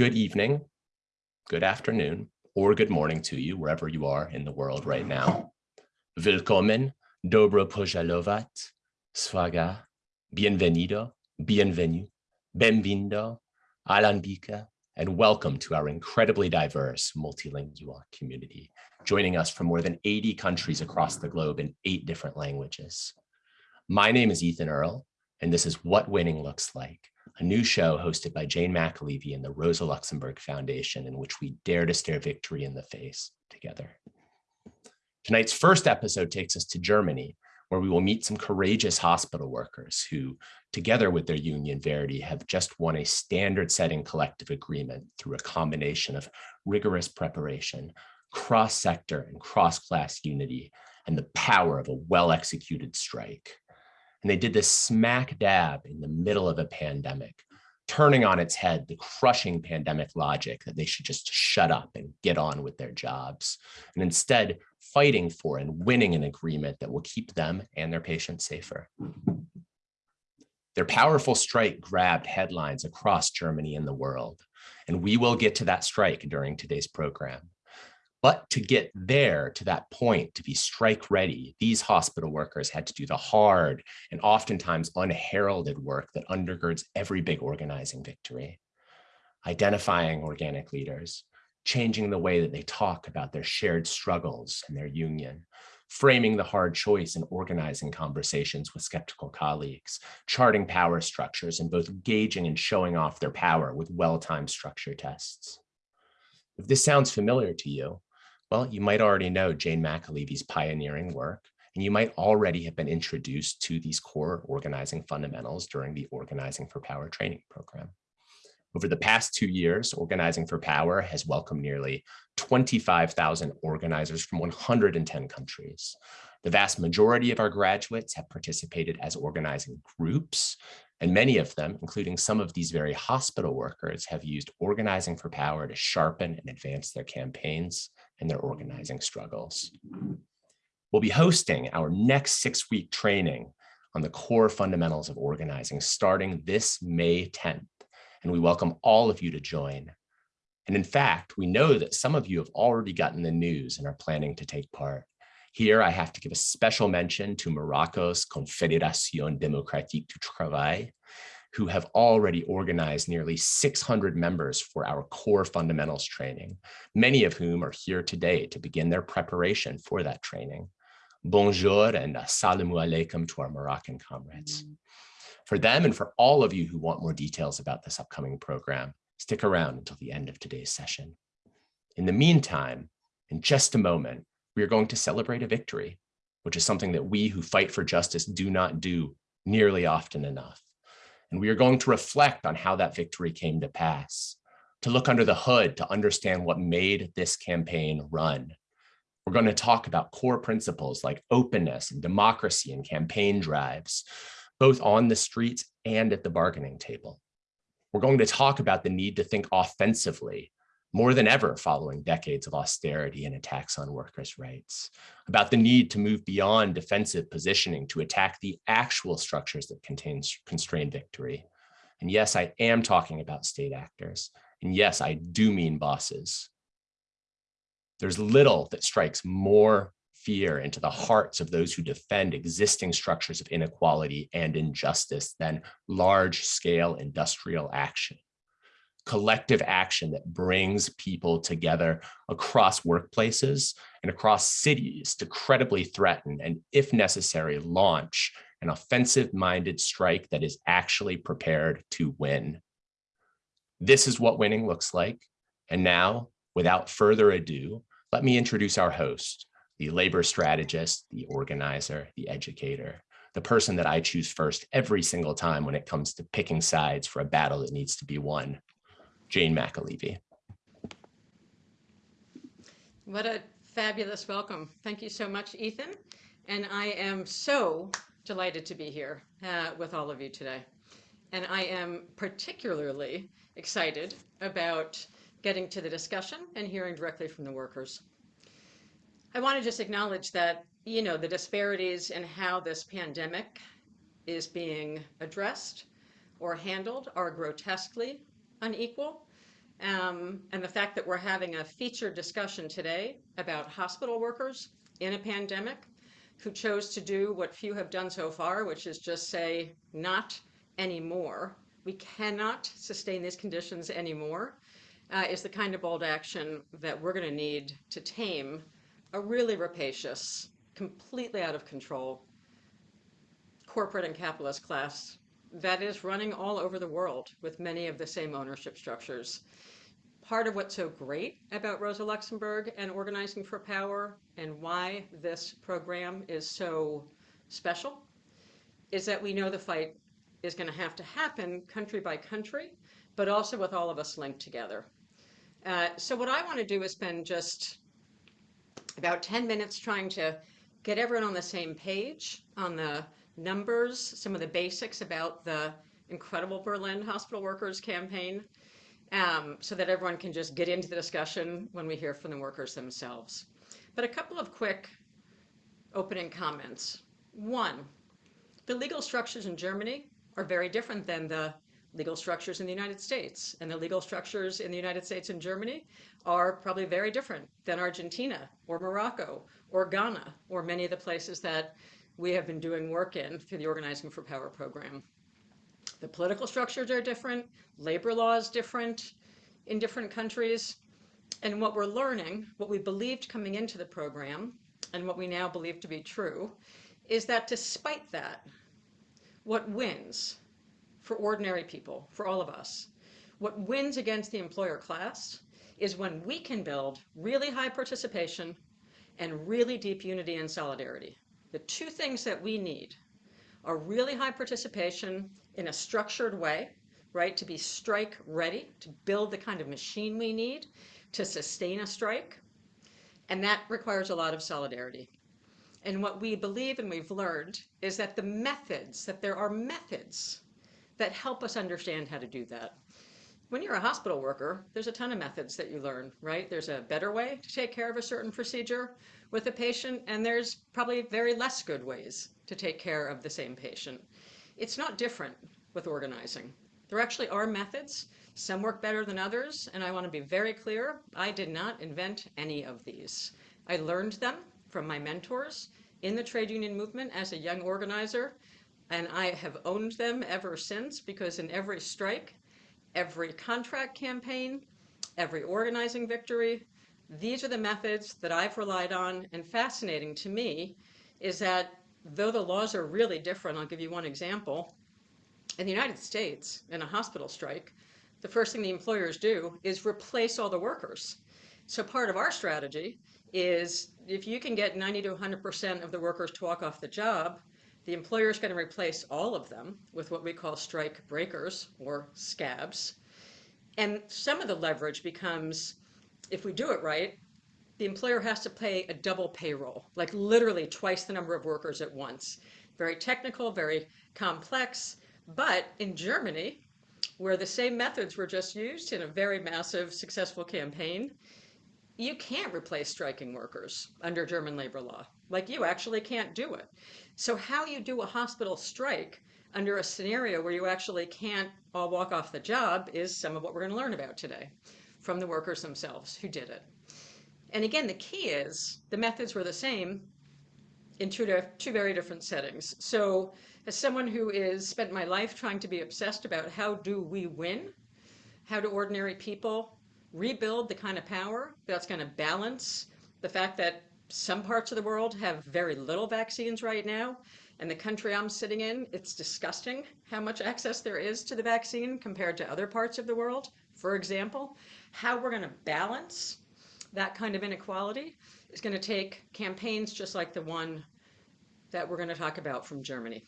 good evening, good afternoon, or good morning to you, wherever you are in the world right now. Willkommen, dobro pojalovat, swaga, bienvenido, bienvenue, benvindo, alanbika, and welcome to our incredibly diverse multilingual community, joining us from more than 80 countries across the globe in eight different languages. My name is Ethan Earle, and this is What Winning Looks Like, a new show hosted by Jane McAlevey and the Rosa Luxemburg Foundation in which we dare to stare victory in the face together. Tonight's first episode takes us to Germany, where we will meet some courageous hospital workers who, together with their union Verdi, have just won a standard setting collective agreement through a combination of rigorous preparation, cross-sector and cross-class unity, and the power of a well-executed strike. And they did this smack dab in the middle of a pandemic, turning on its head the crushing pandemic logic that they should just shut up and get on with their jobs. And instead fighting for and winning an agreement that will keep them and their patients safer. Their powerful strike grabbed headlines across Germany and the world. And we will get to that strike during today's program. But to get there to that point, to be strike ready, these hospital workers had to do the hard and oftentimes unheralded work that undergirds every big organizing victory. Identifying organic leaders, changing the way that they talk about their shared struggles and their union, framing the hard choice and organizing conversations with skeptical colleagues, charting power structures and both gauging and showing off their power with well-timed structure tests. If this sounds familiar to you, well, you might already know Jane McAlevey's pioneering work, and you might already have been introduced to these core organizing fundamentals during the Organizing for Power training program. Over the past two years, Organizing for Power has welcomed nearly 25,000 organizers from 110 countries. The vast majority of our graduates have participated as organizing groups, and many of them, including some of these very hospital workers, have used Organizing for Power to sharpen and advance their campaigns and their organizing struggles. We'll be hosting our next six-week training on the core fundamentals of organizing starting this May 10th, and we welcome all of you to join. And in fact, we know that some of you have already gotten the news and are planning to take part. Here, I have to give a special mention to Morocco's Confédération Démocratique du Travail, who have already organized nearly 600 members for our core fundamentals training, many of whom are here today to begin their preparation for that training. Bonjour and assalamu alaikum to our Moroccan comrades. Mm. For them and for all of you who want more details about this upcoming program, stick around until the end of today's session. In the meantime, in just a moment, we are going to celebrate a victory, which is something that we who fight for justice do not do nearly often enough. And we are going to reflect on how that victory came to pass, to look under the hood to understand what made this campaign run. We're going to talk about core principles like openness and democracy and campaign drives, both on the streets and at the bargaining table. We're going to talk about the need to think offensively more than ever following decades of austerity and attacks on workers' rights, about the need to move beyond defensive positioning to attack the actual structures that contain, constrain victory. And yes, I am talking about state actors. And yes, I do mean bosses. There's little that strikes more fear into the hearts of those who defend existing structures of inequality and injustice than large scale industrial action collective action that brings people together across workplaces and across cities to credibly threaten and, if necessary, launch an offensive-minded strike that is actually prepared to win. This is what winning looks like. And now, without further ado, let me introduce our host, the labor strategist, the organizer, the educator, the person that I choose first every single time when it comes to picking sides for a battle that needs to be won. Jane McAlevey. What a fabulous welcome. Thank you so much, Ethan. And I am so delighted to be here uh, with all of you today. And I am particularly excited about getting to the discussion and hearing directly from the workers. I want to just acknowledge that, you know, the disparities in how this pandemic is being addressed or handled are grotesquely unequal. um, and the fact that we're having a featured discussion today about hospital workers in a pandemic who chose to do what few have done so far, which is just say, not anymore. We cannot sustain these conditions anymore, uh, is the kind of bold action that we're going to need to tame a really rapacious, completely out of control corporate and capitalist class that is running all over the world with many of the same ownership structures. Part of what's so great about Rosa Luxemburg and Organizing for Power and why this program is so special is that we know the fight is going to have to happen country by country, but also with all of us linked together. Uh, so what I want to do is spend just about 10 minutes trying to get everyone on the same page on the numbers, some of the basics about the incredible Berlin Hospital Workers campaign, um, so that everyone can just get into the discussion when we hear from the workers themselves. But a couple of quick opening comments. One, the legal structures in Germany are very different than the legal structures in the United States. And the legal structures in the United States and Germany are probably very different than Argentina or Morocco or Ghana or many of the places that we have been doing work in through the Organizing for Power program. The political structures are different, labor law is different in different countries. And what we're learning, what we believed coming into the program, and what we now believe to be true, is that despite that, what wins for ordinary people, for all of us, what wins against the employer class is when we can build really high participation and really deep unity and solidarity. The two things that we need are really high participation in a structured way, right, to be strike ready, to build the kind of machine we need to sustain a strike. And that requires a lot of solidarity. And what we believe and we've learned is that the methods, that there are methods that help us understand how to do that. When you're a hospital worker, there's a ton of methods that you learn, right? There's a better way to take care of a certain procedure with a patient, and there's probably very less good ways to take care of the same patient. It's not different with organizing. There actually are methods. Some work better than others, and I want to be very clear, I did not invent any of these. I learned them from my mentors in the trade union movement as a young organizer, and I have owned them ever since because in every strike, every contract campaign, every organizing victory. These are the methods that I've relied on. And fascinating to me is that though the laws are really different, I'll give you one example. In the United States, in a hospital strike, the first thing the employers do is replace all the workers. So part of our strategy is if you can get 90 to 100% of the workers to walk off the job, the employer is going to replace all of them with what we call strike breakers or scabs. And some of the leverage becomes if we do it right, the employer has to pay a double payroll, like literally twice the number of workers at once. Very technical, very complex. But in Germany, where the same methods were just used in a very massive, successful campaign, you can't replace striking workers under German labor law. Like you actually can't do it. So how you do a hospital strike under a scenario where you actually can't all walk off the job is some of what we're going to learn about today from the workers themselves who did it. And again, the key is the methods were the same in two, two very different settings. So as someone who is spent my life trying to be obsessed about how do we win, how do ordinary people rebuild the kind of power that's going to balance the fact that some parts of the world have very little vaccines right now. And the country I'm sitting in, it's disgusting how much access there is to the vaccine compared to other parts of the world. For example, how we're going to balance that kind of inequality is going to take campaigns just like the one that we're going to talk about from Germany.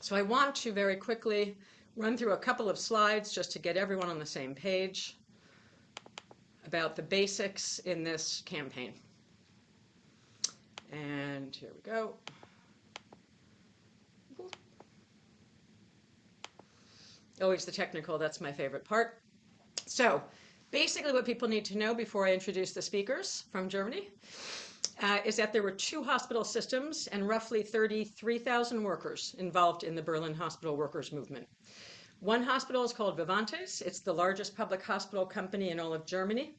So I want to very quickly run through a couple of slides just to get everyone on the same page about the basics in this campaign. And here we go. Always the technical, that's my favorite part. So basically what people need to know before I introduce the speakers from Germany uh, is that there were two hospital systems and roughly 33,000 workers involved in the Berlin hospital workers movement. One hospital is called Vivantes. It's the largest public hospital company in all of Germany.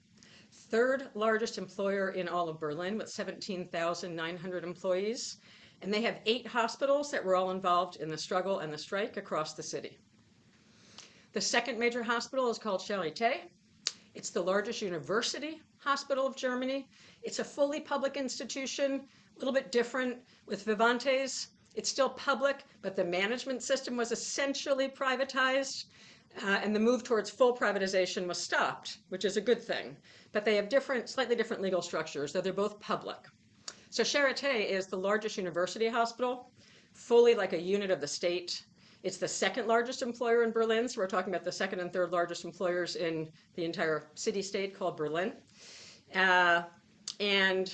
Third largest employer in all of Berlin with 17,900 employees. And they have eight hospitals that were all involved in the struggle and the strike across the city. The second major hospital is called Charité. It's the largest university hospital of Germany. It's a fully public institution, a little bit different with Vivantes. It's still public, but the management system was essentially privatized, uh, and the move towards full privatization was stopped, which is a good thing. But they have different, slightly different legal structures, though they're both public. So Charité is the largest university hospital, fully like a unit of the state. It's the second largest employer in Berlin. So we're talking about the second and third largest employers in the entire city state called Berlin. Uh, and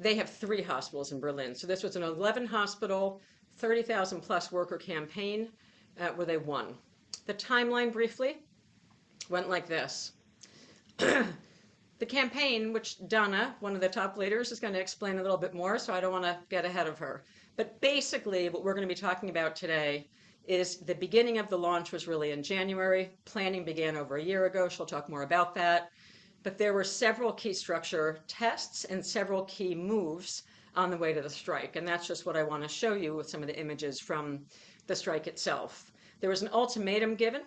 they have three hospitals in Berlin. So this was an 11 hospital, 30,000 plus worker campaign uh, where they won. The timeline briefly went like this. the campaign, which Donna, one of the top leaders, is going to explain a little bit more, so I don't want to get ahead of her. But basically, what we're going to be talking about today is the beginning of the launch was really in January. Planning began over a year ago. She'll talk more about that but there were several key structure tests and several key moves on the way to the strike. And that's just what I want to show you with some of the images from the strike itself. There was an ultimatum given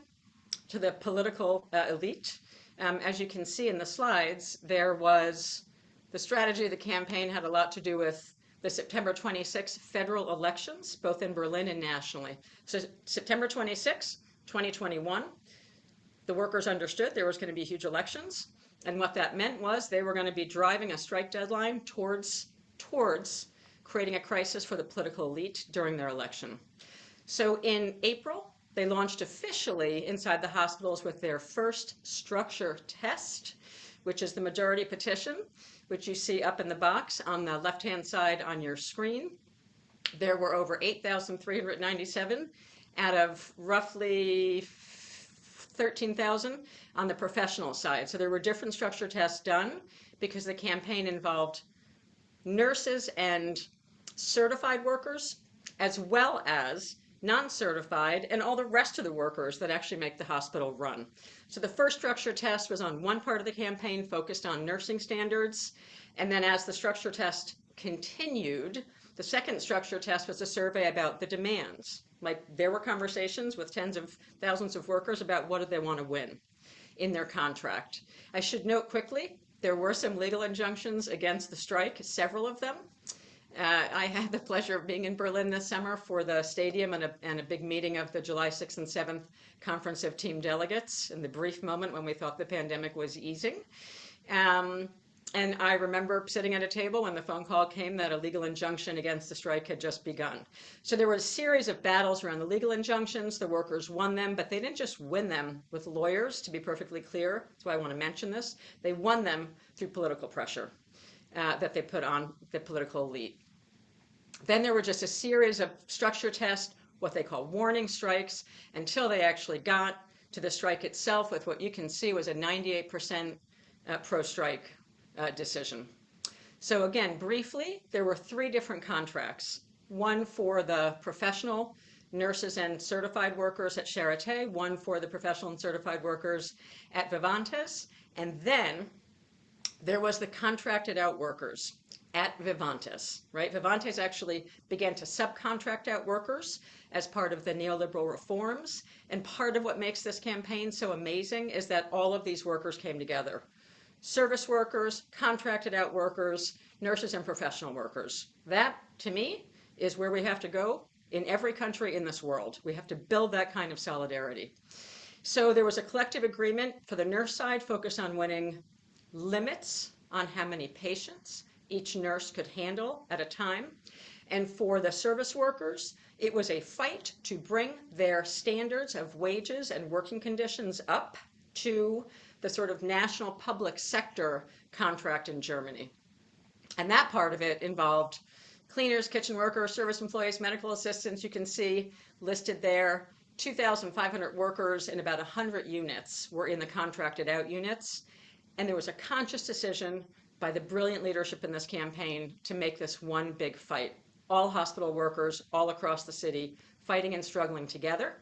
to the political uh, elite. Um, as you can see in the slides, there was the strategy of the campaign had a lot to do with the September 26 federal elections, both in Berlin and nationally. So September 26, 2021, the workers understood there was going to be huge elections. And what that meant was they were going to be driving a strike deadline towards, towards creating a crisis for the political elite during their election. So in April, they launched officially inside the hospitals with their first structure test, which is the majority petition, which you see up in the box on the left-hand side on your screen. There were over 8,397 out of roughly 13,000 on the professional side. So there were different structure tests done because the campaign involved nurses and certified workers, as well as non-certified and all the rest of the workers that actually make the hospital run. So the first structure test was on one part of the campaign focused on nursing standards. And then as the structure test continued, the second structure test was a survey about the demands. Like there were conversations with tens of thousands of workers about what did they want to win in their contract. I should note quickly, there were some legal injunctions against the strike, several of them. Uh, I had the pleasure of being in Berlin this summer for the stadium and a, and a big meeting of the July 6th and 7th Conference of Team Delegates in the brief moment when we thought the pandemic was easing. Um, and I remember sitting at a table when the phone call came that a legal injunction against the strike had just begun. So there were a series of battles around the legal injunctions. The workers won them, but they didn't just win them with lawyers, to be perfectly clear. That's why I want to mention this. They won them through political pressure uh, that they put on the political elite. Then there were just a series of structure tests, what they call warning strikes, until they actually got to the strike itself with what you can see was a 98% uh, pro-strike uh, decision. So again, briefly, there were three different contracts. One for the professional nurses and certified workers at Charité, one for the professional and certified workers at Vivantes, and then there was the contracted out workers at Vivantes, right? Vivantes actually began to subcontract out workers as part of the neoliberal reforms. And part of what makes this campaign so amazing is that all of these workers came together service workers, contracted out workers, nurses and professional workers. That, to me, is where we have to go in every country in this world. We have to build that kind of solidarity. So there was a collective agreement for the nurse side focused on winning limits on how many patients each nurse could handle at a time. And for the service workers, it was a fight to bring their standards of wages and working conditions up to the sort of national public sector contract in Germany. And that part of it involved cleaners, kitchen workers, service employees, medical assistants, you can see listed there. 2,500 workers in about 100 units were in the contracted out units. And there was a conscious decision by the brilliant leadership in this campaign to make this one big fight. All hospital workers all across the city fighting and struggling together.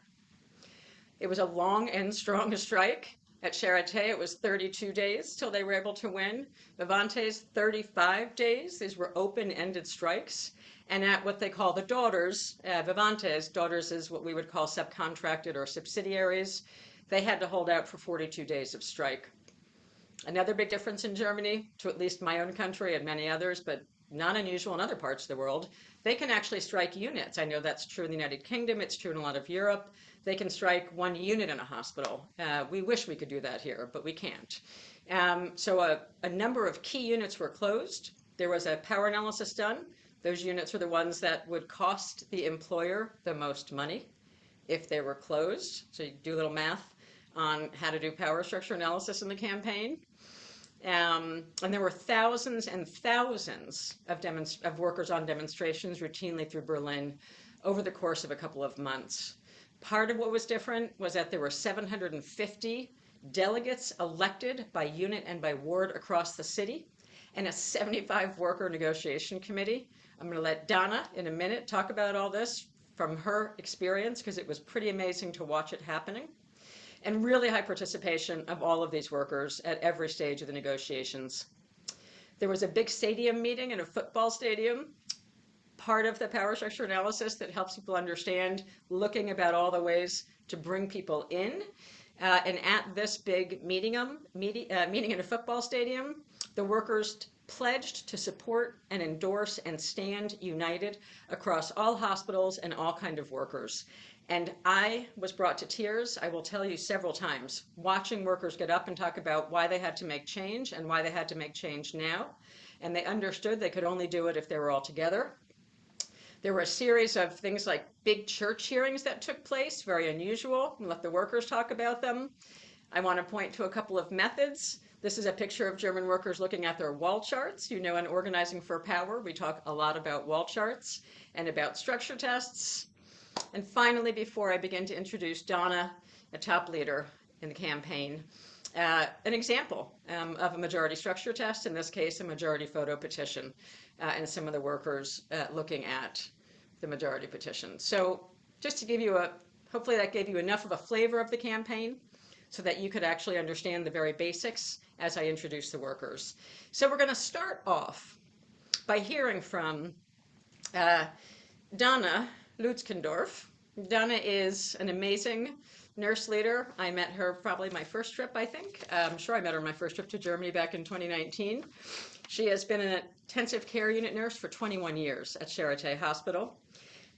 It was a long and strong strike. At Charité, it was 32 days till they were able to win. Vivantes, 35 days. These were open-ended strikes. And at what they call the daughters, uh, Vivantes, daughters is what we would call subcontracted or subsidiaries. They had to hold out for 42 days of strike. Another big difference in Germany, to at least my own country and many others, but not unusual in other parts of the world, they can actually strike units. I know that's true in the United Kingdom, it's true in a lot of Europe. They can strike one unit in a hospital. Uh, we wish we could do that here, but we can't. Um, so a, a number of key units were closed. There was a power analysis done. Those units were the ones that would cost the employer the most money if they were closed. So you do a little math on how to do power structure analysis in the campaign. Um, and there were thousands and thousands of, of workers on demonstrations routinely through Berlin over the course of a couple of months. Part of what was different was that there were 750 delegates elected by unit and by ward across the city and a 75 worker negotiation committee. I'm going to let Donna in a minute talk about all this from her experience because it was pretty amazing to watch it happening and really high participation of all of these workers at every stage of the negotiations. There was a big stadium meeting in a football stadium, part of the power structure analysis that helps people understand looking about all the ways to bring people in. Uh, and at this big meeting, um, meeting, uh, meeting in a football stadium, the workers pledged to support and endorse and stand united across all hospitals and all kind of workers. And I was brought to tears, I will tell you several times, watching workers get up and talk about why they had to make change and why they had to make change now. And they understood they could only do it if they were all together. There were a series of things like big church hearings that took place, very unusual. and let the workers talk about them. I want to point to a couple of methods. This is a picture of German workers looking at their wall charts. You know, in Organizing for Power, we talk a lot about wall charts and about structure tests. And finally, before I begin to introduce Donna, a top leader in the campaign, uh, an example um, of a majority structure test, in this case, a majority photo petition, uh, and some of the workers uh, looking at the majority petition. So just to give you a, hopefully that gave you enough of a flavor of the campaign so that you could actually understand the very basics as I introduce the workers. So we're going to start off by hearing from uh, Dana, Lützkendorf. Dana is an amazing nurse leader. I met her probably my first trip, I think. I'm sure I met her on my first trip to Germany back in 2019. She has been an intensive care unit nurse for 21 years at Charité Hospital.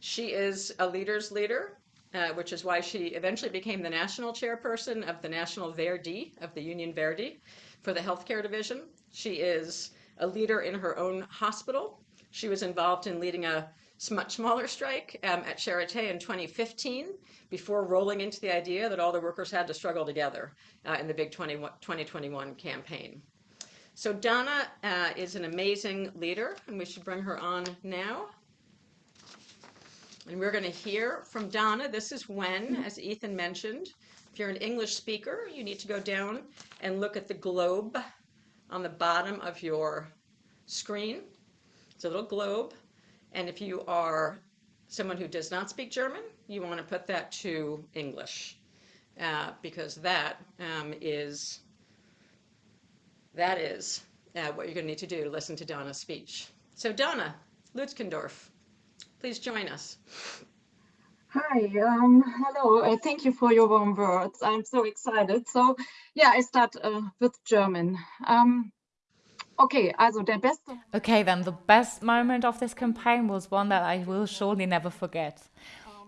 She is a leader's leader, uh, which is why she eventually became the national chairperson of the National Verdi, of the Union Verdi, for the healthcare division. She is a leader in her own hospital. She was involved in leading a much smaller strike um, at Charité in 2015 before rolling into the idea that all the workers had to struggle together uh, in the big 20, 2021 campaign. So Donna uh, is an amazing leader, and we should bring her on now. And we're going to hear from Donna. This is when, as Ethan mentioned, if you're an English speaker, you need to go down and look at the globe on the bottom of your screen. It's a little globe. And if you are someone who does not speak German, you want to put that to English uh, because that um, is that is uh, what you're going to need to do to listen to Donna's speech. So Donna Lützkendorf, please join us. Hi, um, hello. Uh, thank you for your warm words. I'm so excited. So, yeah, I start uh, with German. Um, Okay, also der beste. Okay, then the best moment of this campaign was one that I will surely never forget.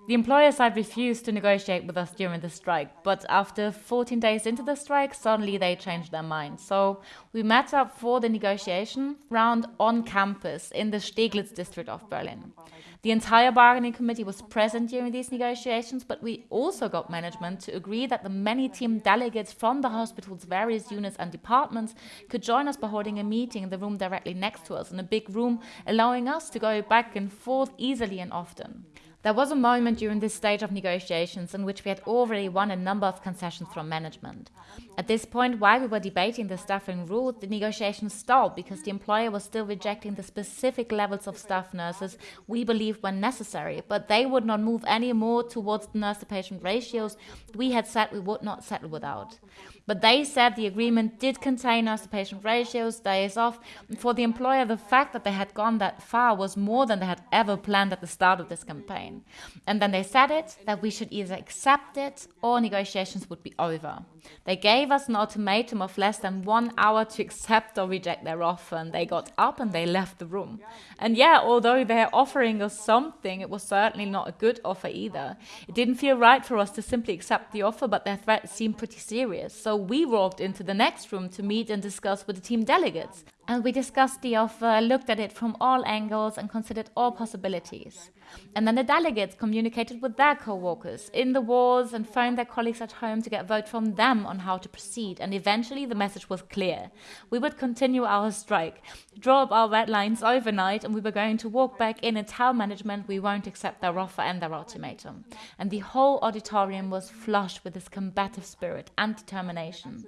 The employer side refused to negotiate with us during the strike, but after 14 days into the strike, suddenly they changed their mind. So we met up for the negotiation round on campus in the Steglitz district of Berlin. The entire bargaining committee was present during these negotiations, but we also got management to agree that the many team delegates from the hospital's various units and departments could join us by holding a meeting in the room directly next to us in a big room, allowing us to go back and forth easily and often. There was a moment during this stage of negotiations in which we had already won a number of concessions from management. At this point, while we were debating the staffing rules, the negotiations stalled because the employer was still rejecting the specific levels of staff nurses we believed were necessary, but they would not move any more towards the nurse to patient ratios we had said we would not settle without. But they said the agreement did contain nurse to patient ratios, days off, for the employer, the fact that they had gone that far was more than they had ever planned at the start of this campaign. And then they said it that we should either accept it or negotiations would be over. They gave us an ultimatum of less than one hour to accept or reject their offer, and they got up and they left the room. And yeah, although they're offering us something, it was certainly not a good offer either. It didn't feel right for us to simply accept the offer, but their threat seemed pretty serious. So we walked into the next room to meet and discuss with the team delegates. And we discussed the offer, looked at it from all angles, and considered all possibilities. And then the delegates communicated with their co workers in the wards and phoned their colleagues at home to get vote from them on how to proceed. And eventually the message was clear. We would continue our strike, draw up our red lines overnight, and we were going to walk back in and tell management we won't accept their offer and their ultimatum. And the whole auditorium was flushed with this combative spirit and determination.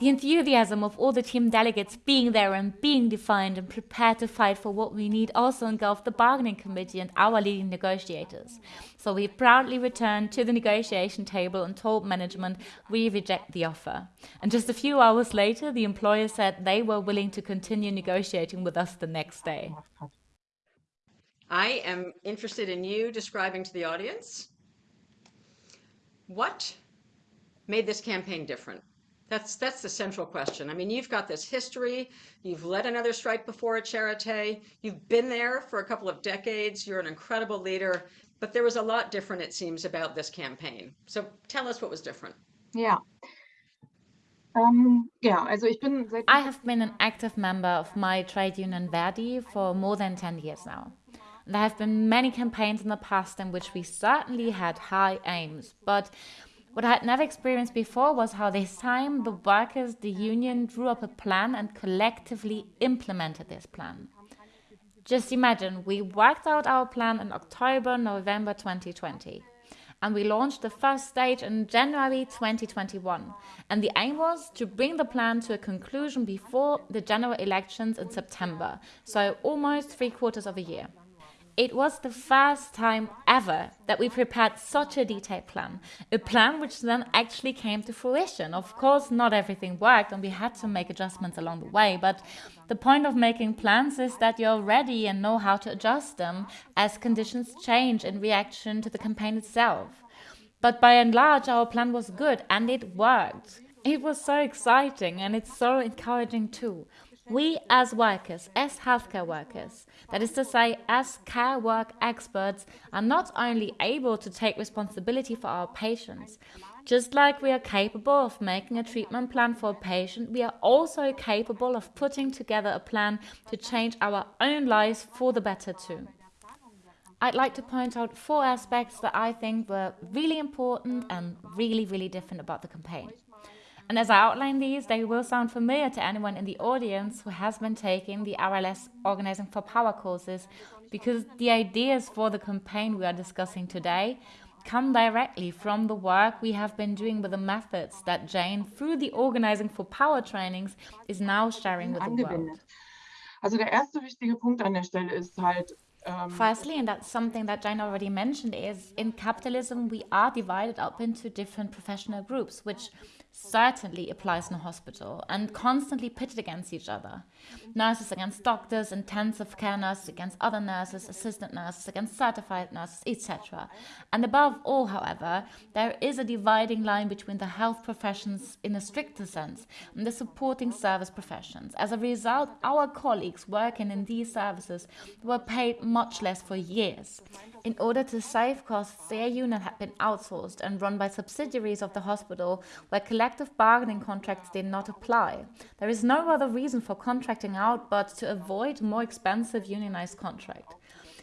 The enthusiasm of all the team delegates being there and being defined and prepared to fight for what we need also engulfed the bargaining committee and our leading negotiators. So we proudly returned to the negotiation table and told management we reject the offer. And just a few hours later, the employer said they were willing to continue negotiating with us the next day. I am interested in you describing to the audience what made this campaign different. That's that's the central question. I mean, you've got this history. You've led another strike before at Charité. You've been there for a couple of decades. You're an incredible leader. But there was a lot different, it seems, about this campaign. So tell us what was different. Yeah. Um, ähm, ja, also ich bin I have been an active member of my trade union Verdi for more than 10 years now. There have been many campaigns in the past in which we certainly had high aims, but what I had never experienced before was how this time the workers, the union, drew up a plan and collectively implemented this plan. Just imagine, we worked out our plan in October, November 2020. And we launched the first stage in January 2021. And the aim was to bring the plan to a conclusion before the general elections in September, so almost three quarters of a year. It was the first time ever that we prepared such a detailed plan, a plan which then actually came to fruition. Of course, not everything worked and we had to make adjustments along the way, but the point of making plans is that you're ready and know how to adjust them as conditions change in reaction to the campaign itself. But by and large, our plan was good and it worked. It was so exciting and it's so encouraging too. We as workers, as healthcare workers, that is to say, as care work experts, are not only able to take responsibility for our patients, just like we are capable of making a treatment plan for a patient, we are also capable of putting together a plan to change our own lives for the better too. I'd like to point out four aspects that I think were really important and really, really different about the campaign. And as I outline these, they will sound familiar to anyone in the audience who has been taking the RLS Organizing for Power courses, because the ideas for the campaign we are discussing today come directly from the work we have been doing with the methods that Jane, through the Organizing for Power trainings, is now sharing with the world. Also der erste wichtige Punkt an der Stelle ist halt, ähm, Firstly, and that's something that Jane already mentioned, is in capitalism we are divided up into different professional groups, which certainly applies in a hospital and constantly pitted against each other. Nurses against doctors, intensive care nurses against other nurses, assistant nurses against certified nurses, etc. And above all, however, there is a dividing line between the health professions in a stricter sense and the supporting service professions. As a result, our colleagues working in these services were paid much less for years. In order to save costs, their unit had been outsourced and run by subsidiaries of the hospital where collective bargaining contracts did not apply. There is no other reason for contracting out but to avoid more expensive unionized contract.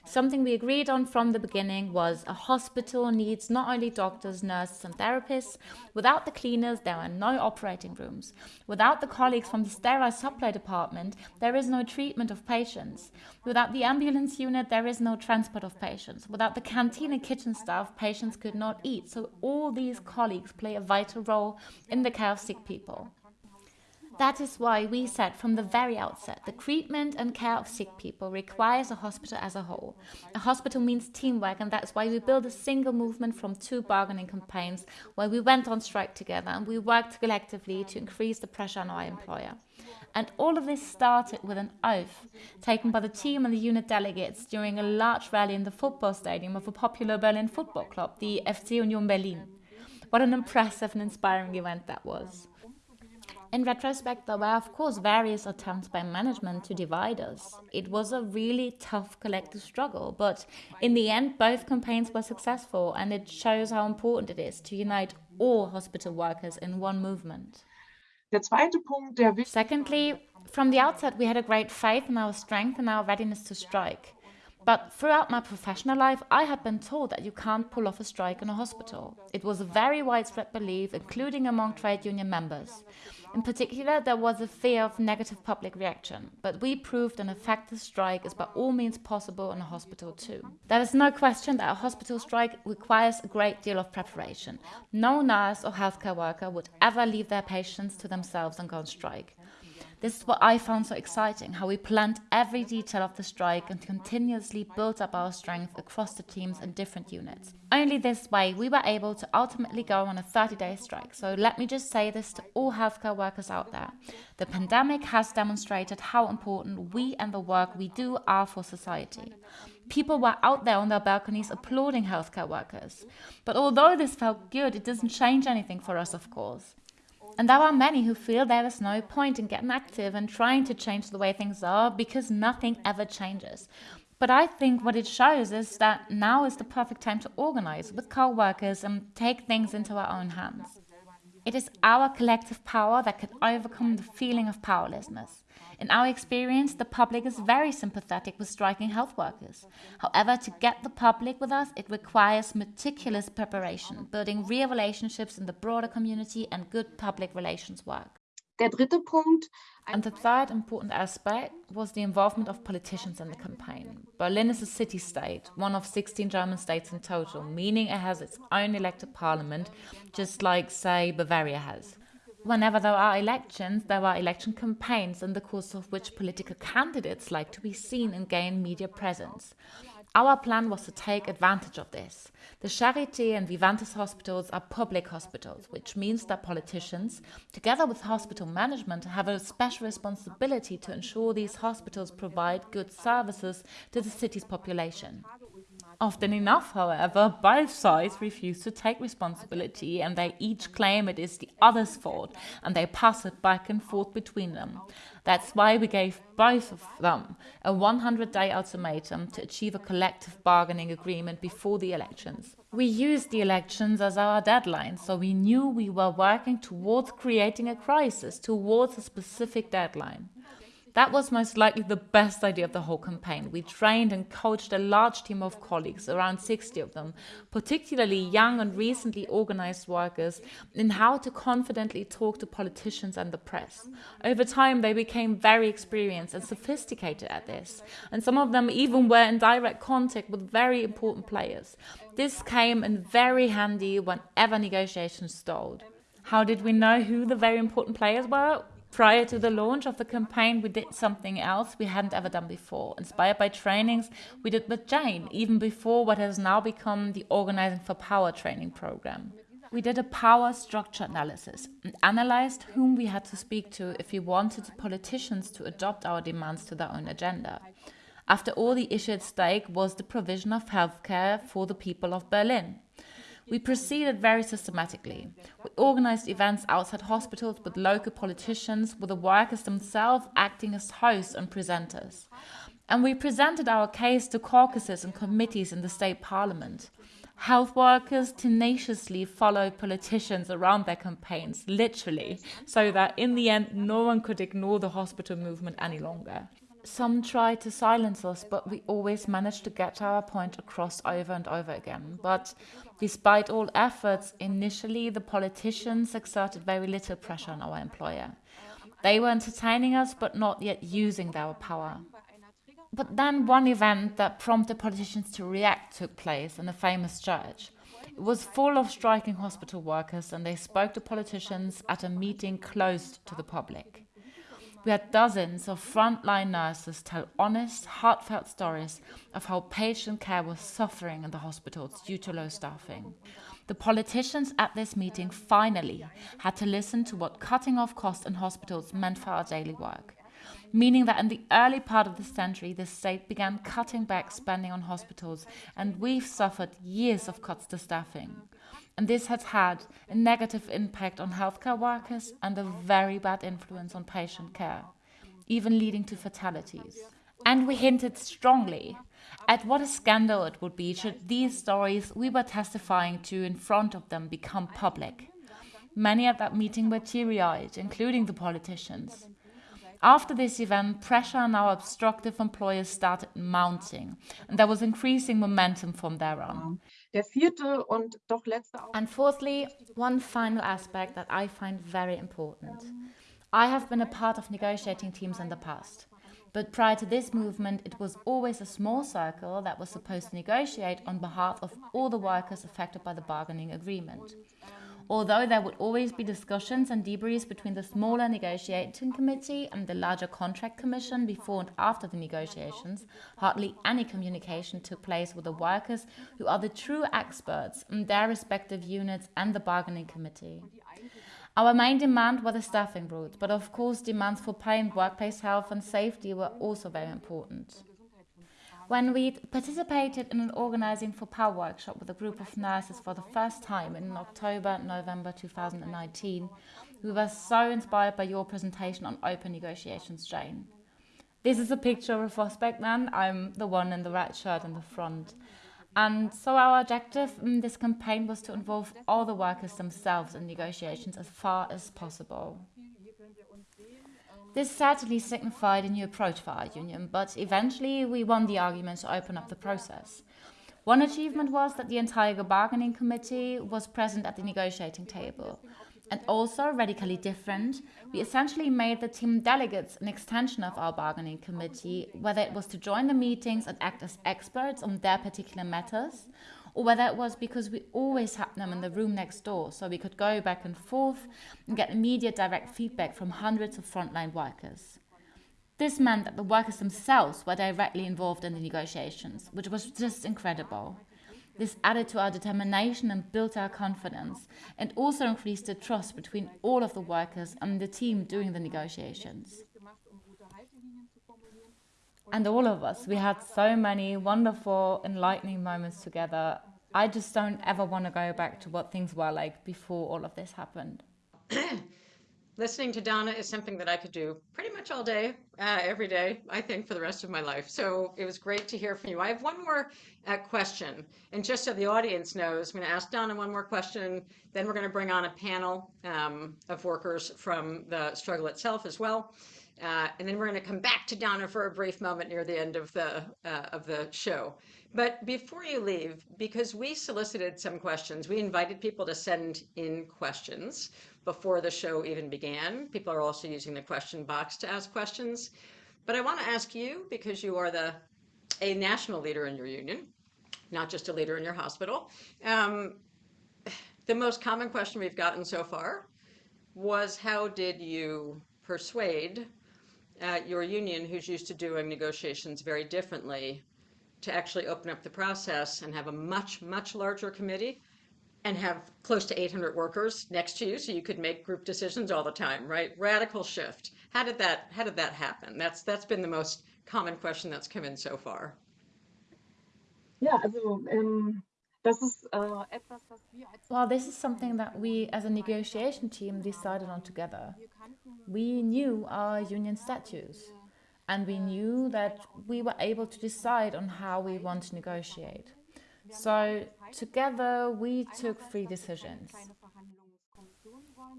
Something we agreed on from the beginning was a hospital needs not only doctors, nurses, and therapists. Without the cleaners, there are no operating rooms. Without the colleagues from the sterile supply department, there is no treatment of patients. Without the ambulance unit, there is no transport of patients. Without the canteen and kitchen staff, patients could not eat. So, all these colleagues play a vital role in the care of sick people. That is why we said from the very outset the treatment and care of sick people requires a hospital as a whole. A hospital means teamwork, and that's why we built a single movement from two bargaining campaigns where we went on strike together and we worked collectively to increase the pressure on our employer. And all of this started with an oath taken by the team and the unit delegates during a large rally in the football stadium of a popular Berlin football club, the FC Union Berlin. What an impressive and inspiring event that was. In retrospect, there were, of course, various attempts by management to divide us. It was a really tough collective struggle, but in the end, both campaigns were successful, and it shows how important it is to unite all hospital workers in one movement. Der zweite Punkt, der wichtig Secondly, from the outset, we had a great faith in our strength and our readiness to strike. But throughout my professional life, I had been told that you can't pull off a strike in a hospital. It was a very widespread belief, including among trade union members. In particular, there was a fear of negative public reaction, but we proved an effective strike is by all means possible in a hospital too. There is no question that a hospital strike requires a great deal of preparation. No nurse or healthcare worker would ever leave their patients to themselves and go on strike. This is what I found so exciting how we planned every detail of the strike and continuously built up our strength across the teams and different units. Only this way we were able to ultimately go on a 30 day strike. So let me just say this to all healthcare workers out there. The pandemic has demonstrated how important we and the work we do are for society. People were out there on their balconies applauding healthcare workers. But although this felt good, it doesn't change anything for us, of course. And there are many who feel there is no point in getting active and trying to change the way things are because nothing ever changes. But I think what it shows is that now is the perfect time to organize with co workers and take things into our own hands. It is our collective power that can overcome the feeling of powerlessness. In our experience, the public is very sympathetic with striking health workers. However, to get the public with us, it requires meticulous preparation, building real relationships in the broader community, and good public relations work. And the third important aspect was the involvement of politicians in the campaign. Berlin is a city state, one of 16 German states in total, meaning it has its own elected parliament, just like, say, Bavaria has. Whenever there are elections, there are election campaigns in the course of which political candidates like to be seen and gain media presence. Our plan was to take advantage of this. The Charité and Vivantes hospitals are public hospitals, which means that politicians, together with hospital management, have a special responsibility to ensure these hospitals provide good services to the city's population. Often enough, however, both sides refuse to take responsibility and they each claim it is the other's fault and they pass it back and forth between them. That's why we gave both of them a 100 day ultimatum to achieve a collective bargaining agreement before the elections. We used the elections as our deadline, so we knew we were working towards creating a crisis, towards a specific deadline. That was most likely the best idea of the whole campaign. We trained and coached a large team of colleagues, around 60 of them, particularly young and recently organized workers, in how to confidently talk to politicians and the press. Over time, they became very experienced and sophisticated at this, and some of them even were in direct contact with very important players. This came in very handy whenever negotiations stalled. How did we know who the very important players were? Prior to the launch of the campaign, we did something else we hadn't ever done before. Inspired by trainings we did with Jane, even before what has now become the Organizing for Power training program. We did a power structure analysis and analyzed whom we had to speak to if we wanted politicians to adopt our demands to their own agenda. After all, the issue at stake was the provision of healthcare for the people of Berlin. We proceeded very systematically. We organized events outside hospitals with local politicians, with the workers themselves acting as hosts and presenters. And we presented our case to caucuses and committees in the state parliament. Health workers tenaciously followed politicians around their campaigns, literally, so that in the end no one could ignore the hospital movement any longer. Some tried to silence us, but we always managed to get our point across over and over again. But despite all efforts, initially the politicians exerted very little pressure on our employer. They were entertaining us, but not yet using their power. But then one event that prompted politicians to react took place in a famous church. It was full of striking hospital workers, and they spoke to politicians at a meeting closed to the public. We had dozens of frontline nurses tell honest, heartfelt stories of how patient care was suffering in the hospitals due to low staffing. The politicians at this meeting finally had to listen to what cutting off costs in hospitals meant for our daily work meaning that in the early part of the century, the state began cutting back spending on hospitals, and we've suffered years of cuts to staffing. And this has had a negative impact on healthcare workers and a very bad influence on patient care, even leading to fatalities. And we hinted strongly at what a scandal it would be should these stories we were testifying to in front of them become public. Many at that meeting were teary eyed, including the politicians. After this event, pressure on our obstructive employers started mounting, and there was increasing momentum from there on. And fourthly, one final aspect that I find very important. I have been a part of negotiating teams in the past. But prior to this movement, it was always a small circle that was supposed to negotiate on behalf of all the workers affected by the bargaining agreement. Although there would always be discussions and debriefs between the smaller negotiating committee and the larger contract commission before and after the negotiations, hardly any communication took place with the workers who are the true experts in their respective units and the bargaining committee. Our main demand was the staffing route, but of course demands for pay and workplace health and safety were also very important. When we participated in an Organizing for Power workshop with a group of nurses for the first time in October, November 2019, we were so inspired by your presentation on open negotiations, Jane. This is a picture of a Prospect man. I'm the one in the red shirt in the front. And so our objective in this campaign was to involve all the workers themselves in negotiations as far as possible. This certainly signified a new approach for our union, but eventually we won the argument to open up the process. One achievement was that the entire bargaining committee was present at the negotiating table. And also, radically different, we essentially made the team delegates an extension of our bargaining committee, whether it was to join the meetings and act as experts on their particular matters, or whether it was because we always had them in the room next door so we could go back and forth and get immediate direct feedback from hundreds of frontline workers. This meant that the workers themselves were directly involved in the negotiations, which was just incredible. This added to our determination and built our confidence, and also increased the trust between all of the workers and the team doing the negotiations. And all of us, we had so many wonderful, enlightening moments together. I just don't ever want to go back to what things were like before all of this happened. Listening to Donna is something that I could do pretty much all day, uh, every day, I think, for the rest of my life. So it was great to hear from you. I have one more uh, question. And just so the audience knows, I'm going to ask Donna one more question. Then we're going to bring on a panel um, of workers from the struggle itself as well. Uh, and then we're going to come back to Donna for a brief moment near the end of the uh, of the show. But before you leave, because we solicited some questions, we invited people to send in questions before the show even began. People are also using the question box to ask questions. But I want to ask you, because you are the a national leader in your union, not just a leader in your hospital. Um, the most common question we've gotten so far was how did you persuade at your union, who's used to doing negotiations very differently, to actually open up the process and have a much, much larger committee and have close to 800 workers next to you so you could make group decisions all the time, right? Radical shift. How did that how did that happen? That's that's been the most common question that's come in so far. Ja, also ähm, um, äh, etwas, was wir als Well, this is something that we as a negotiation team decided on together. We knew our union statutes and we knew that we were able to decide on how we want to negotiate. So together we took three decisions.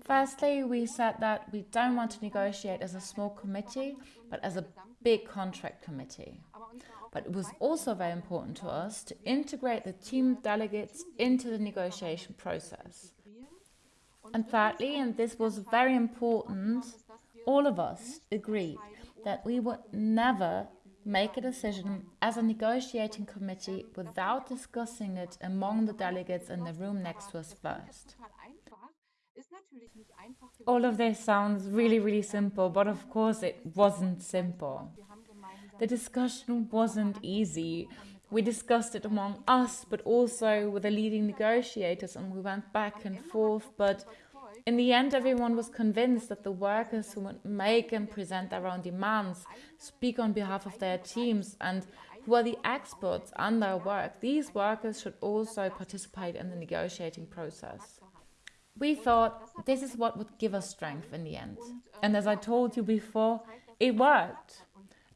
Firstly, we said that we don't want to negotiate as a small committee, but as a big contract committee. But it was also very important to us to integrate the team delegates into the negotiation process. And thirdly, and this was very important, all of us agreed that we would never make a decision as a negotiating committee without discussing it among the delegates in the room next to us first. All of this sounds really, really simple, but of course it wasn't simple. The discussion wasn't easy. We discussed it among us, but also with the leading negotiators, and we went back and forth. But in the end, everyone was convinced that the workers who would make and present their own demands, speak on behalf of their teams, and who are the experts on their work, these workers should also participate in the negotiating process. We thought this is what would give us strength in the end. And as I told you before, it worked.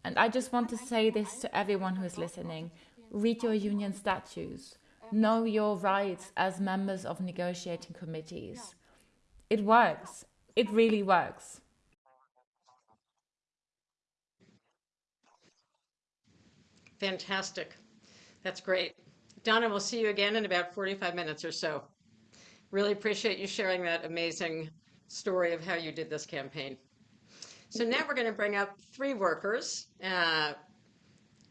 And I just want to say this to everyone who is listening. Read your union statutes. Know your rights as members of negotiating committees. It works. It really works. Fantastic. That's great. Donna, we'll see you again in about 45 minutes or so. Really appreciate you sharing that amazing story of how you did this campaign. So now we're going to bring up three workers uh,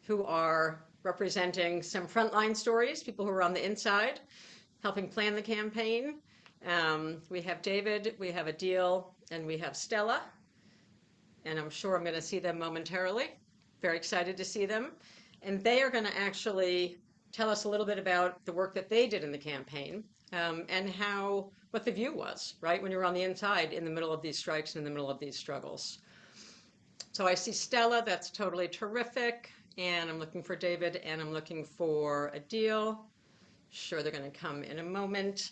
who are representing some frontline stories, people who are on the inside, helping plan the campaign. Um, we have David, we have Adil, and we have Stella. And I'm sure I'm going to see them momentarily. Very excited to see them. And they are going to actually tell us a little bit about the work that they did in the campaign um, and how what the view was, right, when you're on the inside in the middle of these strikes and in the middle of these struggles. So I see Stella, that's totally terrific. And I'm looking for David and I'm looking for Adil. Sure, they're going to come in a moment.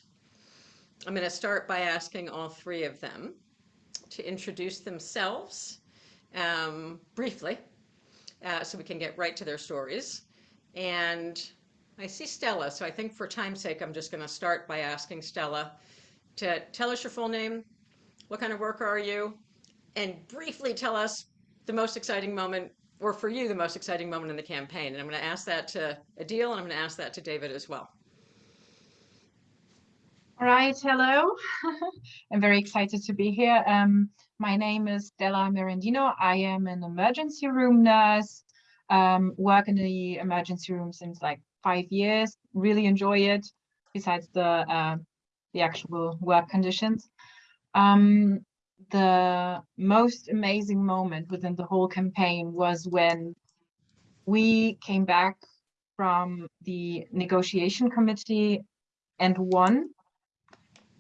I'm going to start by asking all three of them to introduce themselves um, briefly uh, so we can get right to their stories. And I see Stella, so I think for time's sake, I'm just going to start by asking Stella to tell us your full name, what kind of worker are you, and briefly tell us the most exciting moment, or for you, the most exciting moment in the campaign. And I'm going to ask that to Adil, and I'm going to ask that to David as well. All right, hello. I'm very excited to be here. Um, my name is Stella Mirandino. I am an emergency room nurse, um, work in the emergency room since like five years, really enjoy it, besides the, uh, the actual work conditions. Um, the most amazing moment within the whole campaign was when we came back from the negotiation committee and won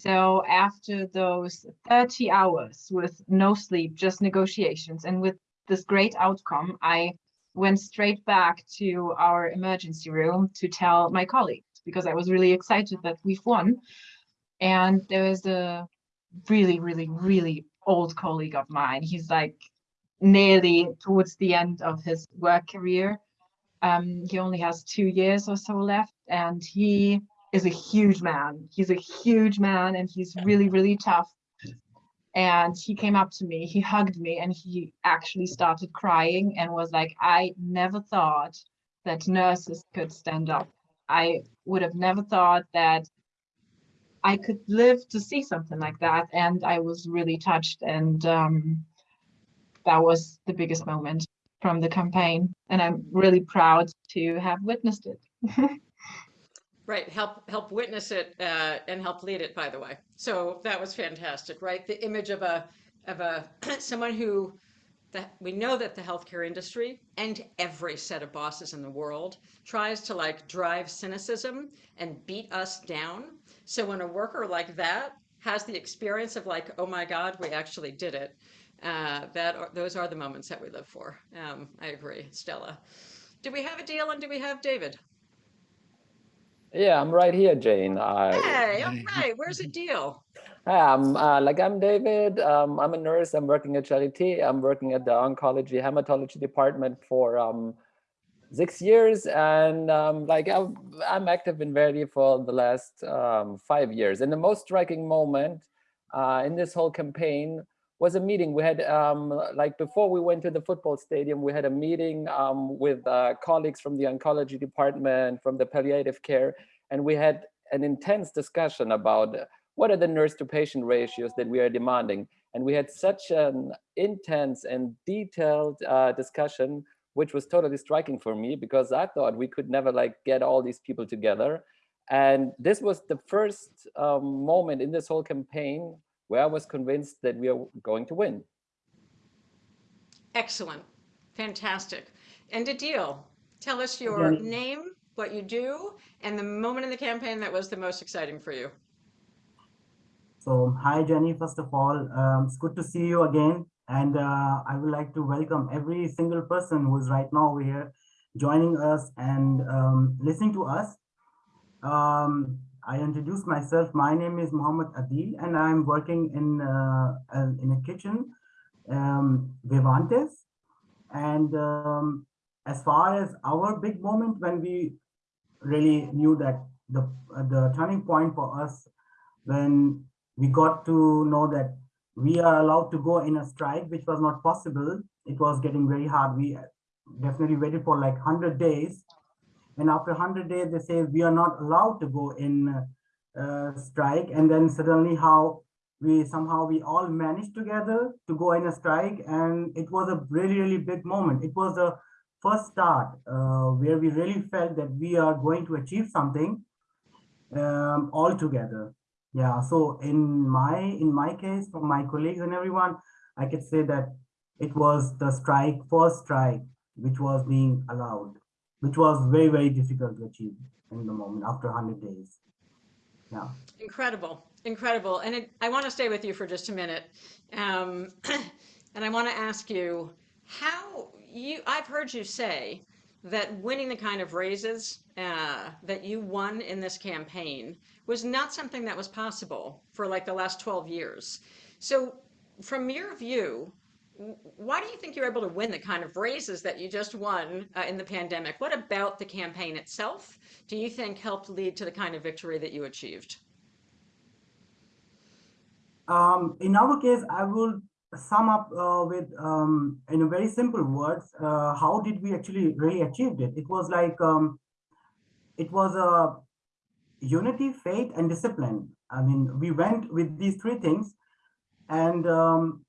so after those 30 hours with no sleep, just negotiations, and with this great outcome, I went straight back to our emergency room to tell my colleagues because I was really excited that we've won. And there was a really, really, really old colleague of mine. He's like nearly towards the end of his work career. Um, he only has two years or so left, and he is a huge man. He's a huge man and he's really, really tough. And he came up to me, he hugged me, and he actually started crying and was like, I never thought that nurses could stand up. I would have never thought that I could live to see something like that. And I was really touched. And um, that was the biggest moment from the campaign. And I'm really proud to have witnessed it. Right, help help witness it uh, and help lead it. By the way, so that was fantastic, right? The image of a of a someone who that we know that the healthcare industry and every set of bosses in the world tries to like drive cynicism and beat us down. So when a worker like that has the experience of like, oh my God, we actually did it. Uh, that are, those are the moments that we live for. Um, I agree, Stella. Do we have Adil and do we have David? Yeah, I'm right here, Jane. I, Hey, all right. Where's Adil? um, uh, like I'm David. Um, I'm a nurse. I'm working at Charité. I'm working at the oncology hematology department for um, six years, and um, like I'm, I'm active in Verdi for the last um, five years. And the most striking moment uh, in this whole campaign was a meeting. We had, um, like before we went to the football stadium, we had a meeting um, with uh, colleagues from the oncology department, from the palliative care, and we had an intense discussion about what are the nurse to patient ratios that we are demanding. And we had such an intense and detailed uh, discussion, which was totally striking for me because I thought we could never like get all these people together. And this was the first um, moment in this whole campaign where I was convinced that we are going to win. Excellent. Fantastic. And Adil, tell us your Jenny. name, what you do, and the moment in the campaign that was the most exciting for you. So, hi Jenny, first of all, um, it's good to see you again. And uh, I would like to welcome every single person who is right now over here joining us and um, listening to us. Um, I introduce myself. My name is Muhammad Adil, and I'm working in uh, in a kitchen, um, Vivantes. And um, as far as our big moment when we really knew that the the turning point for us when we got to know that we are allowed to go in a strike, which was not possible. It was getting very hard. We definitely waited for like 100 days. And after 100 days, they say we are not allowed to go in uh, strike. And then suddenly how we somehow we all managed together to go in a strike. And it was a really, really big moment. It was the first start uh, where we really felt that we are going to achieve something um, all together. Yeah, so in my in my case, for my colleagues and everyone, I could say that it was the strike, first strike, which was being allowed, which was very, very difficult to achieve in the moment after 100 days. Yeah. Incredible, incredible. And it, I want to stay with you for just a minute. Um, and I want to ask you how you, I've heard you say that winning the kind of raises uh, that you won in this campaign was not something that was possible for like the last 12 years. So from your view, why do you think you're able to win the kind of raises that you just won uh, in the pandemic? What about the campaign itself do you think helped lead to the kind of victory that you achieved? Um, in our case, I will sum up uh, with, um, in very simple words, uh, how did we actually really achieved it? It was like, um, it was a unity, faith, and discipline. I mean, we went with these three things, and um,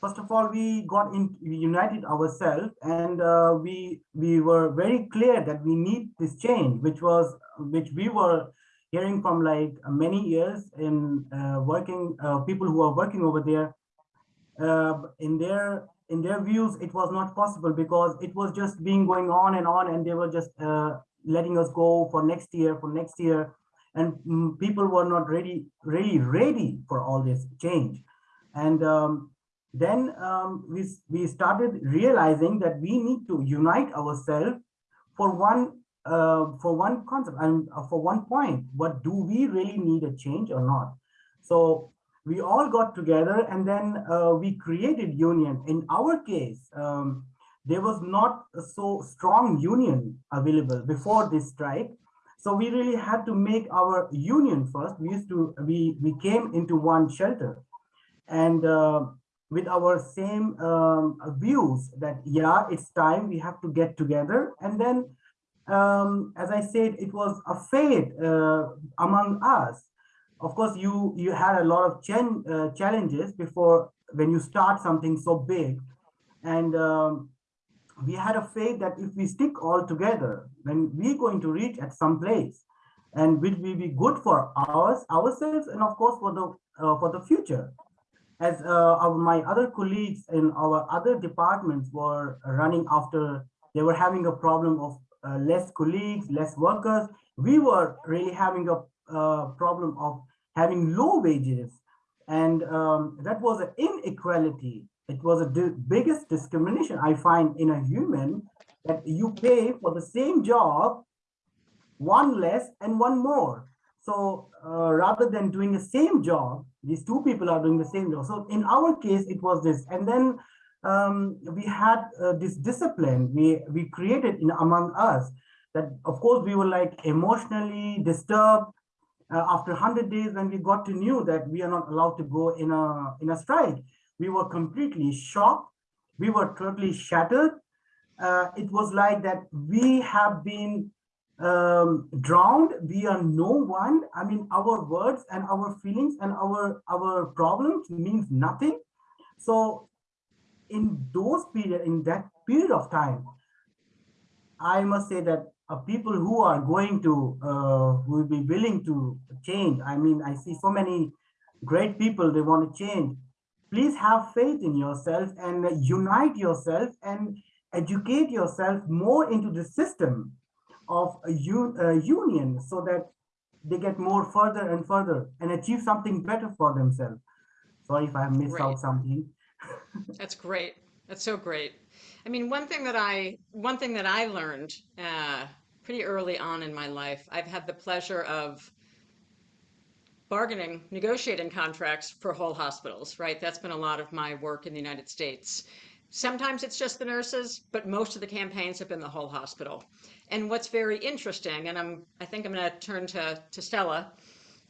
first of all, we got in, we united ourselves, and uh, we we were very clear that we need this change, which was which we were hearing from like many years in uh, working uh, people who are working over there. Uh, in their in their views, it was not possible because it was just being going on and on, and they were just uh, letting us go for next year, for next year. And mm, people were not ready, really ready for all this change. And um, then um, we, we started realizing that we need to unite ourselves for one uh, for one concept and uh, for one point. What do we really need a change or not? So we all got together and then uh, we created union. In our case, um, there was not so strong union available before this strike. So we really had to make our union first. We used to, we, we came into one shelter and uh, with our same um, views that, yeah, it's time we have to get together. And then, um, as I said, it was a faith uh, among us. Of course, you, you had a lot of ch uh, challenges before when you start something so big. And um, we had a faith that if we stick all together, then we're going to reach at some place and will we be good for ours, ourselves, and of course for the uh, for the future. As uh, my other colleagues in our other departments were running after, they were having a problem of uh, less colleagues, less workers. We were really having a uh, problem of having low wages, and um, that was an inequality it was the biggest discrimination I find in a human that you pay for the same job, one less and one more. So uh, rather than doing the same job, these two people are doing the same job. So in our case, it was this. And then um, we had uh, this discipline we, we created in among us that of course we were like emotionally disturbed uh, after 100 days when we got to knew that we are not allowed to go in a in a strike we were completely shocked. We were totally shattered. Uh, it was like that we have been um, drowned. We are no one. I mean our words and our feelings and our our problems means nothing. So in those period in that period of time i must say that uh, people who are going to uh, will be willing to change i mean i see so many great people they want to change please have faith in yourself and unite yourself and educate yourself more into the system of a u- uh, union so that they get more further and further and achieve something better for themselves sorry if i missed Great. out something That's great. That's so great. I mean, one thing that I one thing that I learned uh, pretty early on in my life, I've had the pleasure of bargaining, negotiating contracts for whole hospitals. Right, that's been a lot of my work in the United States. Sometimes it's just the nurses, but most of the campaigns have been the whole hospital. And what's very interesting, and I'm I think I'm going to turn to to Stella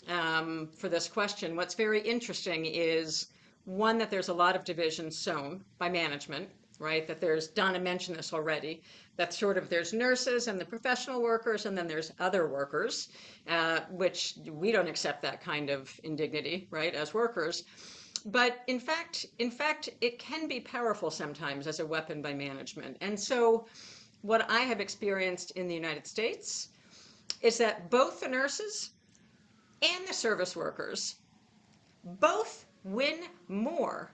um, for this question. What's very interesting is one that there's a lot of division sown by management right that there's donna mentioned this already that sort of there's nurses and the professional workers and then there's other workers uh, which we don't accept that kind of indignity right as workers. But in fact in fact it can be powerful sometimes as a weapon by management. And so what i have experienced in the united states is that both the nurses and the service workers both win more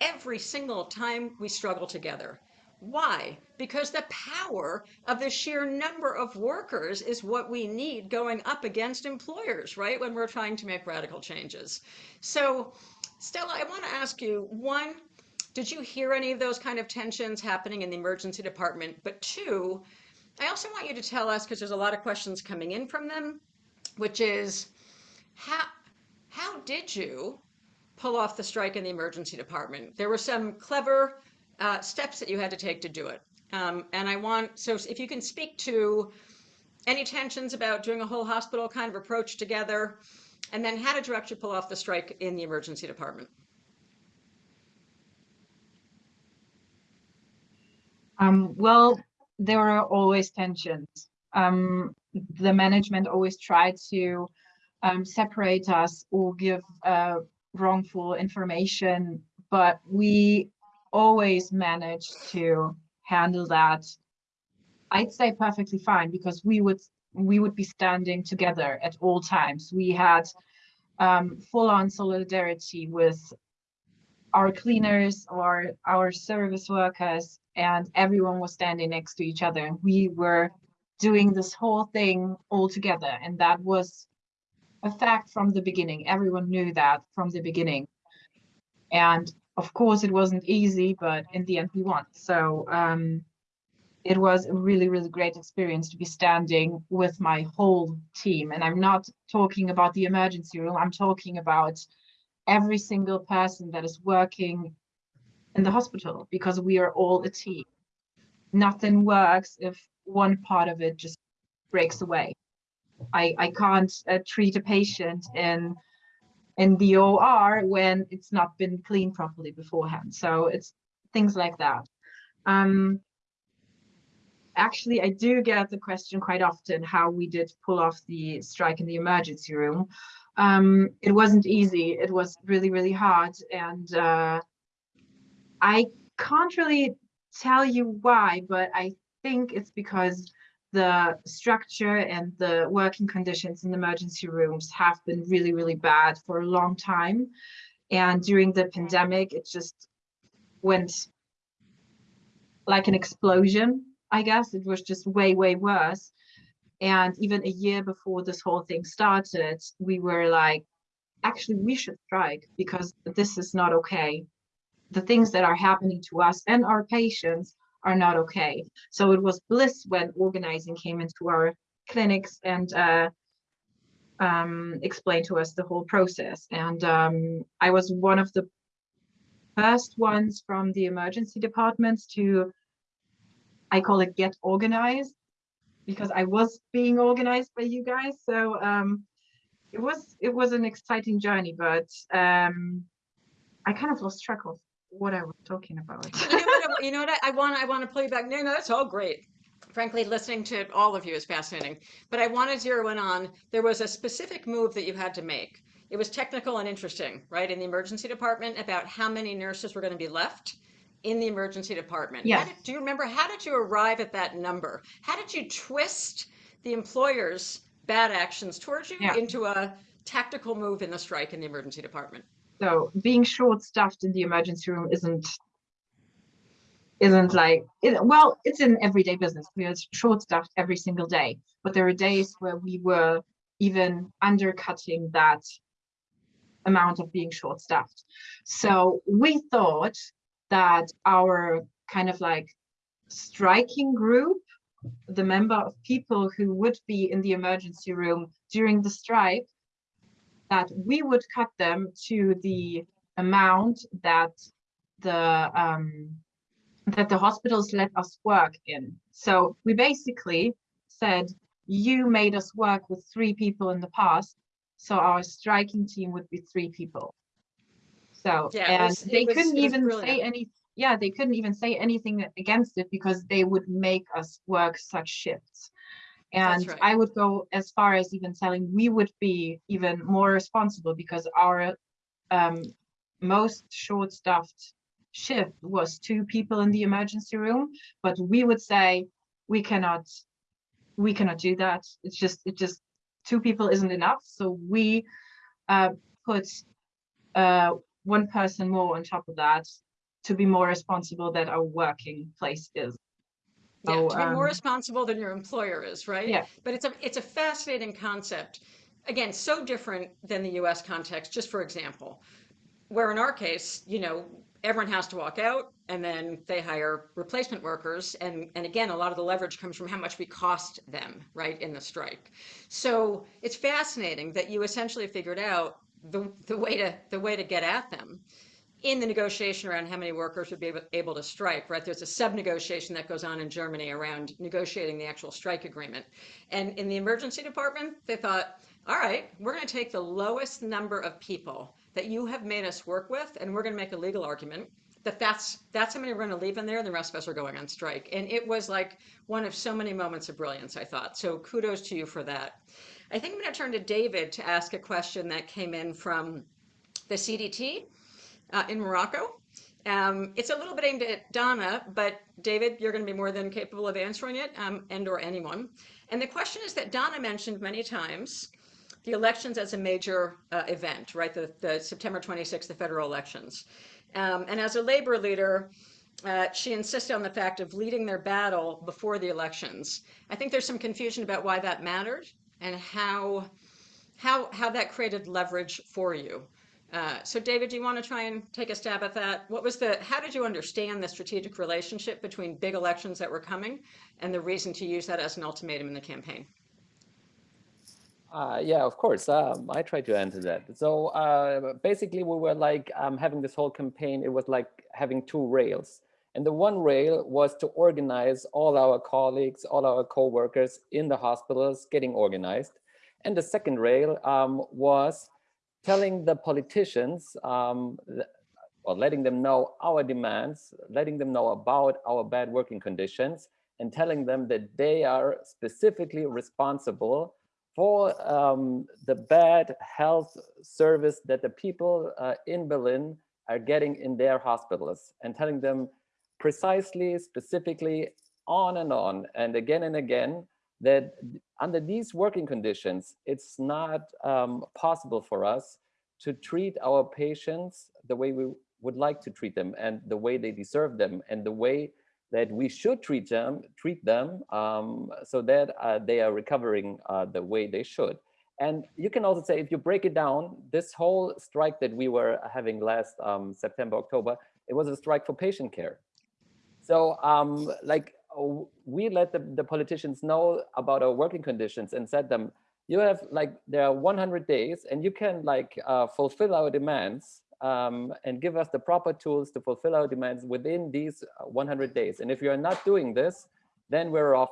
every single time we struggle together. Why? Because the power of the sheer number of workers is what we need going up against employers, right? When we're trying to make radical changes. So, Stella, I want to ask you one, did you hear any of those kind of tensions happening in the emergency department? But two, I also want you to tell us, because there's a lot of questions coming in from them, which is how, how did you pull off the strike in the emergency department. There were some clever uh, steps that you had to take to do it. Um, and I want, so if you can speak to any tensions about doing a whole hospital kind of approach together, and then how did you actually pull off the strike in the emergency department? Um, well, there are always tensions. Um, the management always tried to um, separate us or give uh, wrongful information, but we always managed to handle that. I'd say perfectly fine because we would we would be standing together at all times. We had um, full-on solidarity with our cleaners or our service workers, and everyone was standing next to each other. We were doing this whole thing all together, and that was a fact from the beginning. Everyone knew that from the beginning. And of course, it wasn't easy, but in the end, we won. So um, it was a really, really great experience to be standing with my whole team. And I'm not talking about the emergency room, I'm talking about every single person that is working in the hospital because we are all a team. Nothing works if one part of it just breaks away. I, I can't uh, treat a patient in in the OR when it's not been cleaned properly beforehand. So it's things like that. Um, actually, I do get the question quite often how we did pull off the strike in the emergency room. Um, it wasn't easy. It was really, really hard. And uh, I can't really tell you why, but I think it's because the structure and the working conditions in emergency rooms have been really, really bad for a long time. And during the pandemic, it just went like an explosion, I guess. It was just way, way worse. And even a year before this whole thing started, we were like, actually, we should strike because this is not okay. The things that are happening to us and our patients are not okay. So it was bliss when organizing came into our clinics and uh, um, explained to us the whole process. And um, I was one of the first ones from the emergency departments to, I call it get organized, because I was being organized by you guys. So um, it was it was an exciting journey, but um, I kind of lost track of what I was talking about. You know what, I- you know what, I- I want, I want to play you back, no, no, that's all great. Frankly, listening to all of you is fascinating, but I want to zero in on, there was a specific move that you had to make. It was technical and interesting, right, in the emergency department about how many nurses were going to be left in the emergency department. Yes. did- Do you remember, how did you arrive at that number? How did you twist the employer's bad actions towards you Yeah. into a tactical move in the strike in the emergency department? So being short-staffed in the emergency room isn't isn't like it, well, it's an everyday business. We are short-staffed every single day, but there are days where we were even undercutting that amount of being short-staffed. So we thought that our kind of like striking group, the member of people who would be in the emergency room during the strike, that we would cut them to the amount that the um, that the hospitals let us work in. So we basically said, you made us work with three people in the past, so our striking team would be three people. So Yeah, and was- they was- couldn't even say any. Yeah, they couldn't even say anything against it because they would make us work such shifts. And right. I would go as far as even telling we would be even more responsible because our um, most short-staffed shift was two people in the emergency room, but we would say we cannot, we cannot do that. It's just, it just two people isn't enough. So we uh, put uh, one person more on top of that to be more responsible that our working place is. Yeah, to be more um, responsible than your employer is, right? Yeah. But it's a it's a fascinating concept. Again, so different than the US context, just for example, where in our case, you know, everyone has to walk out and then they hire replacement workers. And, and again, a lot of the leverage comes from how much we cost them, right, in the strike. So it's fascinating that you essentially figured out the, the way to the way to get at them in the negotiation around how many workers would be able, able to strike, right? There's a sub-negotiation that goes on in Germany around negotiating the actual strike agreement. And in the emergency department, they thought, all right, we're going to take the lowest number of people that you have made us work with, and we're going to make a legal argument that that's that's how many we're going to leave in there, and the rest of us are going on strike. And it was like one of so many moments of brilliance, I thought. So kudos to you for that. I think I'm going to turn to David to ask a question that came in from the CDT uh, in Morocco. Um, it's a little bit aimed at Donna, but David, you're going to be more than capable of answering it, um, and or anyone. And the question is that Donna mentioned many times the elections as a major uh, event, right? The, the September 26th, the federal elections. Um, and as a labor leader, uh, she insisted on the fact of leading their battle before the elections. I think there's some confusion about why that mattered and how how how that created leverage for you. Uh, so David, do you want to try and take a stab at that? What was the, how did you understand the strategic relationship between big elections that were coming and the reason to use that as an ultimatum in the campaign? Uh, yeah, of course. Um, I tried to answer that. So uh, basically, we were like um, having this whole campaign. It was like having two rails. And the one rail was to organize all our colleagues, all our co-workers in the hospitals getting organized. And the second rail um, was telling the politicians, um, or letting them know our demands, letting them know about our bad working conditions, and telling them that they are specifically responsible for um, the bad health service that the people uh, in Berlin are getting in their hospitals and telling them precisely, specifically, on and on, and again and again, that under these working conditions, it's not um, possible for us to treat our patients the way we would like to treat them and the way they deserve them and the way that we should treat them, treat them um, so that uh, they are recovering uh, the way they should. And you can also say, if you break it down, this whole strike that we were having last um, September, October, it was a strike for patient care. So um, like we let the, the politicians know about our working conditions and said them, you have like, there are 100 days and you can like uh, fulfill our demands um, and give us the proper tools to fulfill our demands within these uh, 100 days. And if you're not doing this, then we're off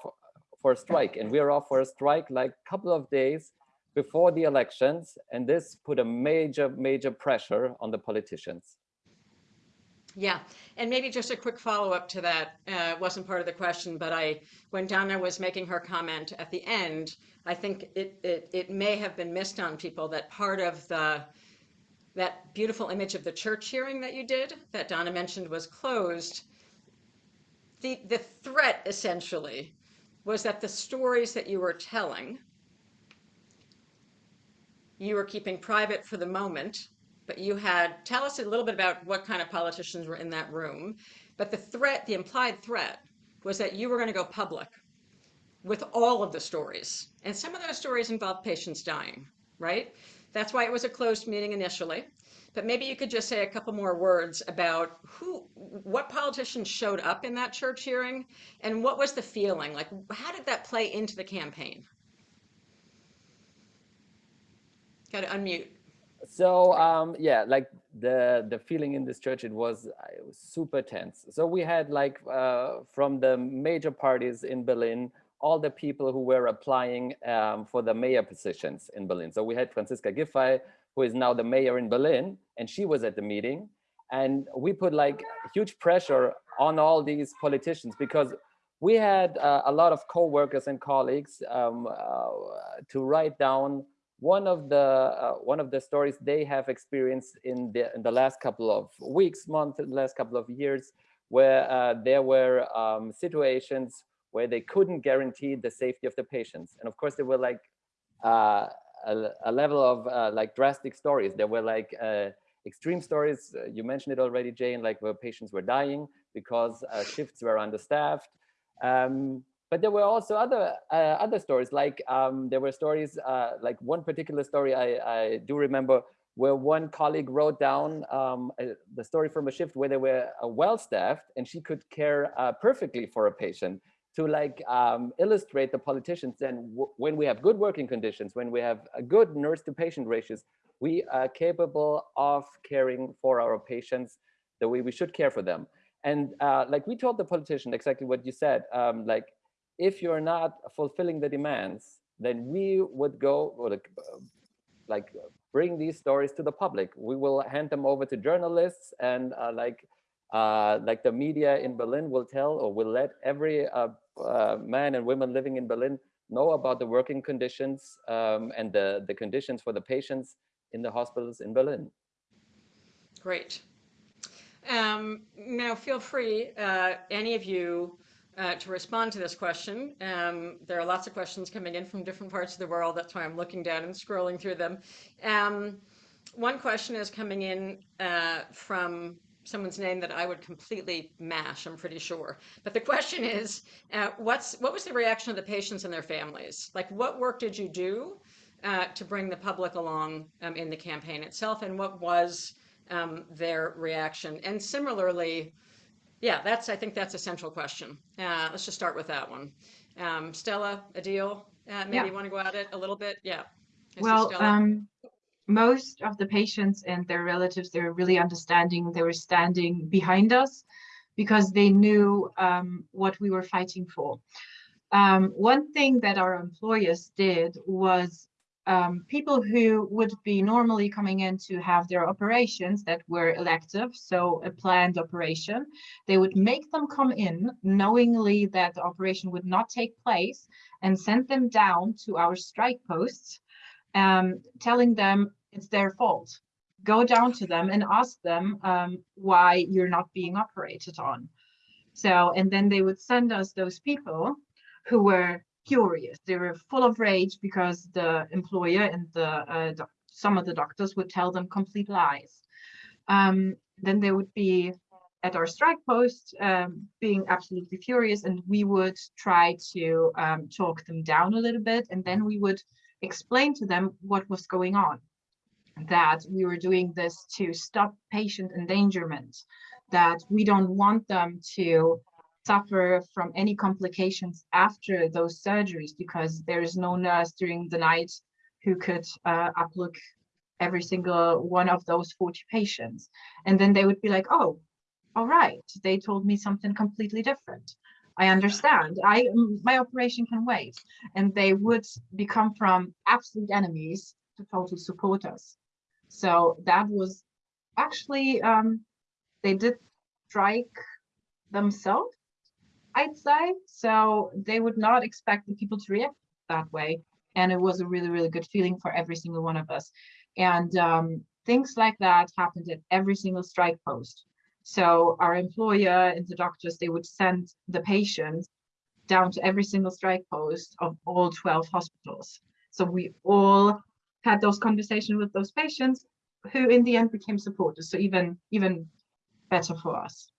for a strike and we're off for a strike like a couple of days before the elections, and this put a major, major pressure on the politicians. Yeah, and maybe just a quick follow-up to that. Uh, wasn't part of the question, but I, when Donna was making her comment at the end, I think it, it, it may have been missed on people that part of the, that beautiful image of the church hearing that you did, that Donna mentioned was closed. The, the threat essentially was that the stories that you were telling, you were keeping private for the moment, but you had, tell us a little bit about what kind of politicians were in that room. But the threat, the implied threat, was that you were going to go public with all of the stories. And some of those stories involved patients dying, right? That's why it was a closed meeting initially. But maybe you could just say a couple more words about who, what politicians showed up in that church hearing and what was the feeling? Like, how did that play into the campaign? Got to unmute. So um, yeah, like the the feeling in this church, it was, it was super tense. So we had like uh, from the major parties in Berlin, all the people who were applying um, for the mayor positions in Berlin. So we had Franziska Giffey, who is now the mayor in Berlin, and she was at the meeting. And we put like huge pressure on all these politicians because we had uh, a lot of co-workers and colleagues um, uh, to write down one of the uh, one of the stories they have experienced in the in the last couple of weeks, months, last couple of years, where uh, there were um, situations where they couldn't guarantee the safety of the patients, and of course there were like uh, a, a, level of uh, like drastic stories. There were like uh, extreme stories. Uh, you mentioned it already, Jane, like where patients were dying because shifts were understaffed. Um, but there were also other uh, other stories like um, there were stories uh, like one particular story I, I, do remember where one colleague wrote down um, a, the story from a shift where they were uh, well staffed and she could care uh, perfectly for a patient to like um, illustrate the politicians and when we have good working conditions when we have a good nurse to patient ratios we are capable of caring for our patients the way we should care for them and uh, like we told the politician exactly what you said um, like if you're not fulfilling the demands, then we would go or like, like bring these stories to the public. We will hand them over to journalists and uh, like uh, like the media in Berlin will tell or will let every uh, uh man and women living in Berlin know about the working conditions um, and the, the conditions for the patients in the hospitals in Berlin. Great. Um, now feel free, uh, any of you uh, to respond to this question. Um, there are lots of questions coming in from different parts of the world. That's why I'm looking down and scrolling through them. Um, one question is coming in uh, from someone's name that I would completely mash, I'm pretty sure. But the question is, uh, what's what was the reaction of the patients and their families? Like, what work did you do uh, to bring the public along um, in the campaign itself, and what was um, their reaction? And similarly, yeah, that's, I think that's a central question. Uh, let's just start with that one. Um, Stella, Adil, uh, maybe Yeah. you want to go at it a little bit? Yeah. I Well, um, most of the patients and their relatives, they were really understanding. They were standing behind us because they knew um, what we were fighting for. Um, one thing that our employers did was um, people who would be normally coming in to have their operations that were elective, so a planned operation, they would make them come in knowingly that the operation would not take place and send them down to our strike posts, um, telling them it's their fault. Go down to them and ask them um, why you're not being operated on. So, and then they would send us those people who were furious. They were full of rage because the employer and the uh, some of the doctors would tell them complete lies. Um, then they would be at our strike post um, being absolutely furious and we would try to um, talk them down a little bit and then we would explain to them what was going on that we were doing this to stop patient endangerment that we don't want them to suffer from any complications after those surgeries because there is no nurse during the night who could uh, uplook every single one of those 40 patients. And then they would be like, oh, all right, they told me something completely different. I understand. I my operation can wait. And they would become from absolute enemies to total supporters. So that was actually um, they did strike themselves, I'd say. So they would not expect the people to react that way. And it was a really, really good feeling for every single one of us. And um, things like that happened at every single strike post. So our employer and the doctors, they would send the patients down to every single strike post of all 12 hospitals. So we all had those conversations with those patients who in the end became supporters. So even, even better for us.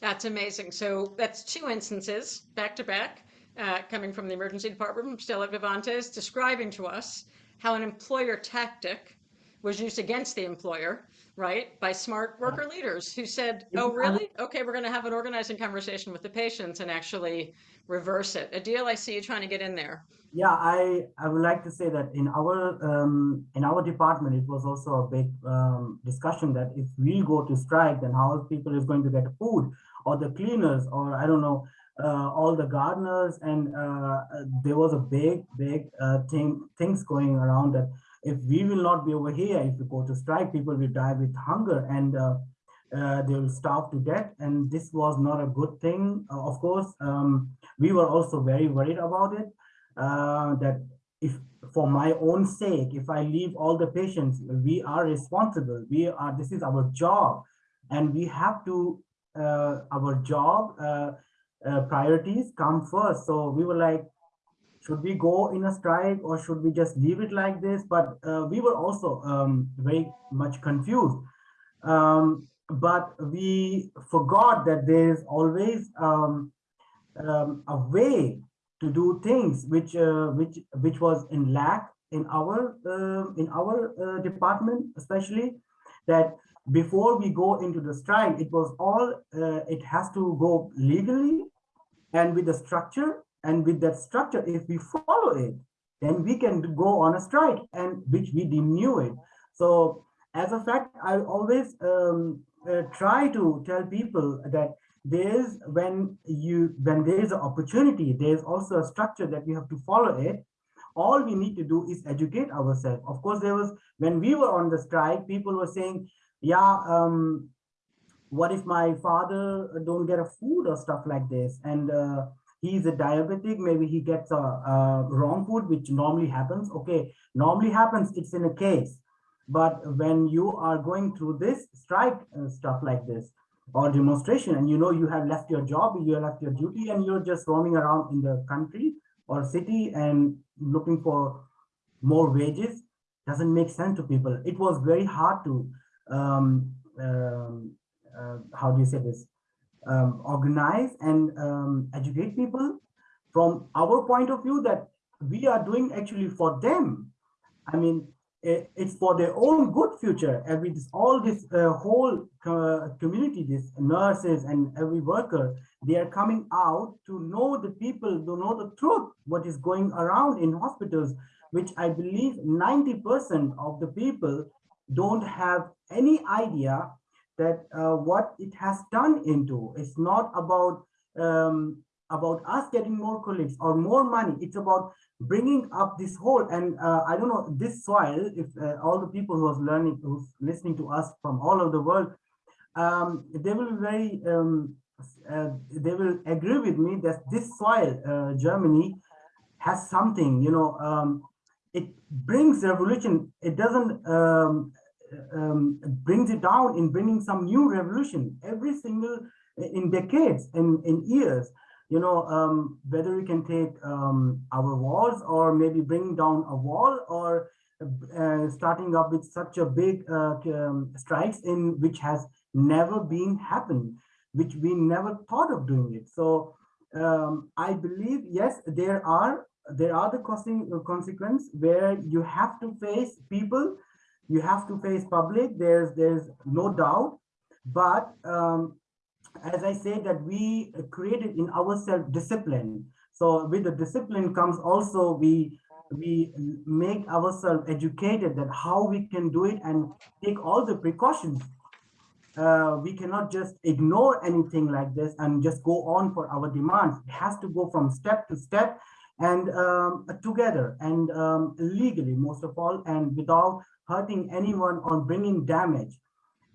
That's amazing. So that's two instances back to back, uh, coming from the emergency department Stella Vivantes, describing to us how an employer tactic was used against the employer, right, by smart worker leaders who said, "Oh, really? Okay, we're going to have an organizing conversation with the patients and actually reverse it." Adil, I see you trying to get in there. Yeah, I, I would like to say that in our um, in our department, it was also a big um, discussion that if we go to strike, then how people is going to get food, or the cleaners, or I don't know, uh, all the gardeners, and uh, uh, there was a big, big uh, thing things going around that if we will not be over here, if we go to strike, people will die with hunger and uh, uh, they will starve to death. And this was not a good thing. Uh, of course, um, we were also very worried about it uh, that if for my own sake, if I leave all the patients, we are responsible. We are, this is our job and we have to, uh, our job uh, priorities come first. So we were like, should we go in a strike or should we just leave it like this? But uh, we were also um, very much confused. Um, but we forgot that there is always um, um, a way to do things which uh, which which was in lack in our uh, in our uh, department especially that before we go into the strike it was all uh, it has to go legally and with the structure and with that structure if we follow it then we can go on a strike and which we knew it. So as a fact i always um, uh, try to tell people that there's when you when there is an opportunity there's also a structure that we have to follow it. All we need to do is educate ourselves. Of course there was when we were on the strike people were saying yeah um what if my father don't get a food or stuff like this? And uh, he's a diabetic. Maybe he gets a, a wrong food which normally happens. Okay normally happens it's in a case. But when you are going through this strike uh, stuff like this or demonstration and you know you have left your job you have left your duty and you're just roaming around in the country or city and looking for more wages doesn't make sense to people. It was very hard to um, um, uh, how do you say this um, organize and um, educate people from our point of view that we are doing actually for them. I mean it, it's for their own good future. Every this all this uh, whole uh, community this nurses and every worker they are coming out to know the people to know the truth what is going around in hospitals which i believe 90 percent of the people don't have any idea that uh, what it has turned into. It's not about um, about us getting more colleagues or more money. It's about bringing up this whole and uh, i don't know this soil if uh, all the people who are learning who's listening to us from all over the world um, they will very um, uh, they will agree with me that this soil uh, germany has something you know um, it brings revolution. It doesn't um, brings it down in bringing some new revolution every single in decades in in years you know, um, whether we can take um, our walls or maybe bring down a wall or uh, starting up with such a big uh, um, strikes in which has never been happened, which we never thought of doing it. So um, I believe, yes, there are there are the costing consequence where you have to face people, you have to face public. There's there's no doubt, but um, as I say that we created in ourselves discipline. So with the discipline comes also we we make ourselves educated that how we can do it and take all the precautions uh, we cannot just ignore anything like this and just go on for our demands. It has to go from step to step and um, together and um, legally, most of all, and without hurting anyone or bringing damage.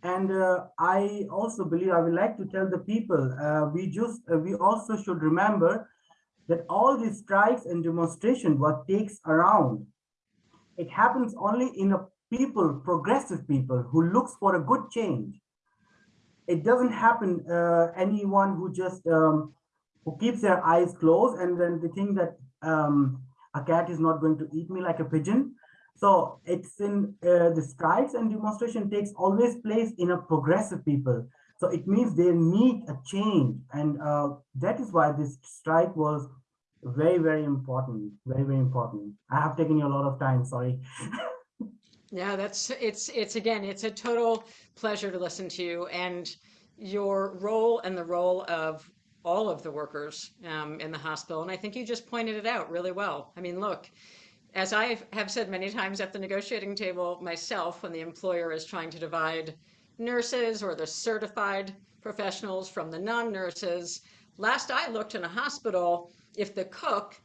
And uh, I also believe I would like to tell the people uh, we just uh, we also should remember that all these strikes and demonstrations what takes around. It happens only in a people progressive people who looks for a good change. It doesn't happen uh, anyone who just um, who keeps their eyes closed and then they think that um, a cat is not going to eat me like a pigeon so it's in uh, the strikes and demonstration takes always place in a progressive people. So it means they need a change. And uh, that is why this strike was very, very important. Very, very important. I have taken you a lot of time, sorry. Yeah, that's it's it's again, it's a total pleasure to listen to you and your role and the role of all of the workers um, in the hospital. And I think you just pointed it out really well. I mean, look, as I have said many times at the negotiating table myself, when the employer is trying to divide nurses or the certified professionals from the non-nurses, last I looked in a hospital, if the cook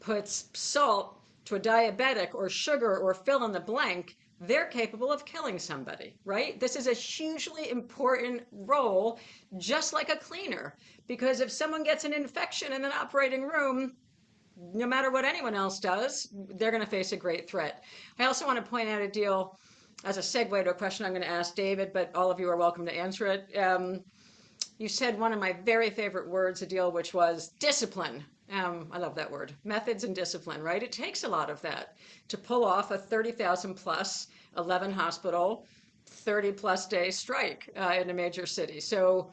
puts salt to a diabetic or sugar or fill in the blank, they're capable of killing somebody, right? This is a hugely important role, just like a cleaner, because if someone gets an infection in an operating room, no matter what anyone else does, they're going to face a great threat. I also want to point out Adil as a segue to a question I'm going to ask David, but all of you are welcome to answer it. Um, you said one of my very favorite words, Adil, which was discipline. Um, I love that word, methods and discipline, right? It takes a lot of that to pull off a 30,000 plus 11 hospital, 30 plus day strike uh, in a major city. So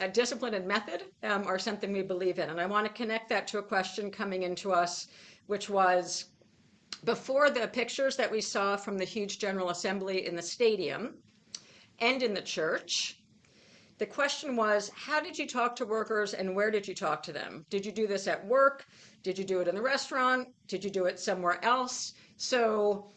uh, discipline and method um, are something we believe in. And I want to connect that to a question coming into us, which was before the pictures that we saw from the huge General Assembly in the stadium and in the church, the question was, how did you talk to workers and where did you talk to them? Did you do this at work? Did you do it in the restaurant? Did you do it somewhere else? So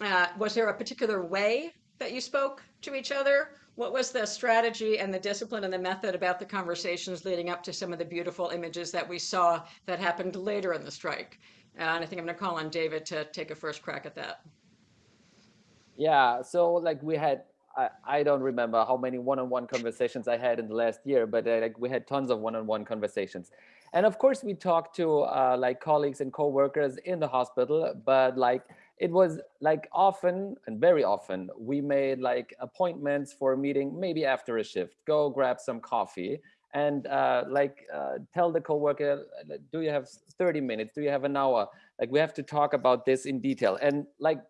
uh, was there a particular way that you spoke to each other? What was the strategy and the discipline and the method about the conversations leading up to some of the beautiful images that we saw that happened later in the strike? And I think I'm going to call on David to take a first crack at that. Yeah, so like we had, I, I don't remember how many one-on-one -on -one conversations I had in the last year, but uh, like we had tons of one-on-one -on -one conversations. And of course we talked to uh, like colleagues and co-workers in the hospital, but like it was like often and very often we made like appointments for a meeting maybe after a shift go grab some coffee and uh, like uh, tell the coworker do you have 30 minutes? Do you have an hour? Like we have to talk about this in detail. And like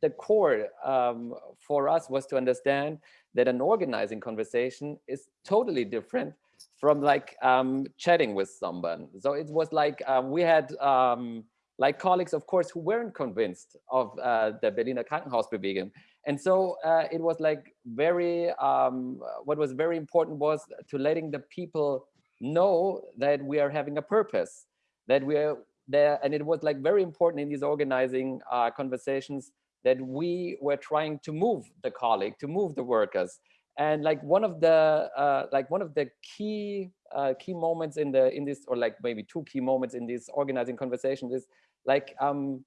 the core um, for us was to understand that an organizing conversation is totally different from like um, chatting with someone. So it was like um, we had um, like colleagues, of course, who weren't convinced of uh, the Berliner Krankenhausbewegung. And so uh, it was like very, um, what was very important was to letting the people know that we are having a purpose, that we are there. And it was like very important in these organizing uh, conversations that we were trying to move the colleague, to move the workers. And like one of the uh, like one of the key uh, key moments in the in this or like maybe two key moments in this organizing conversation is like um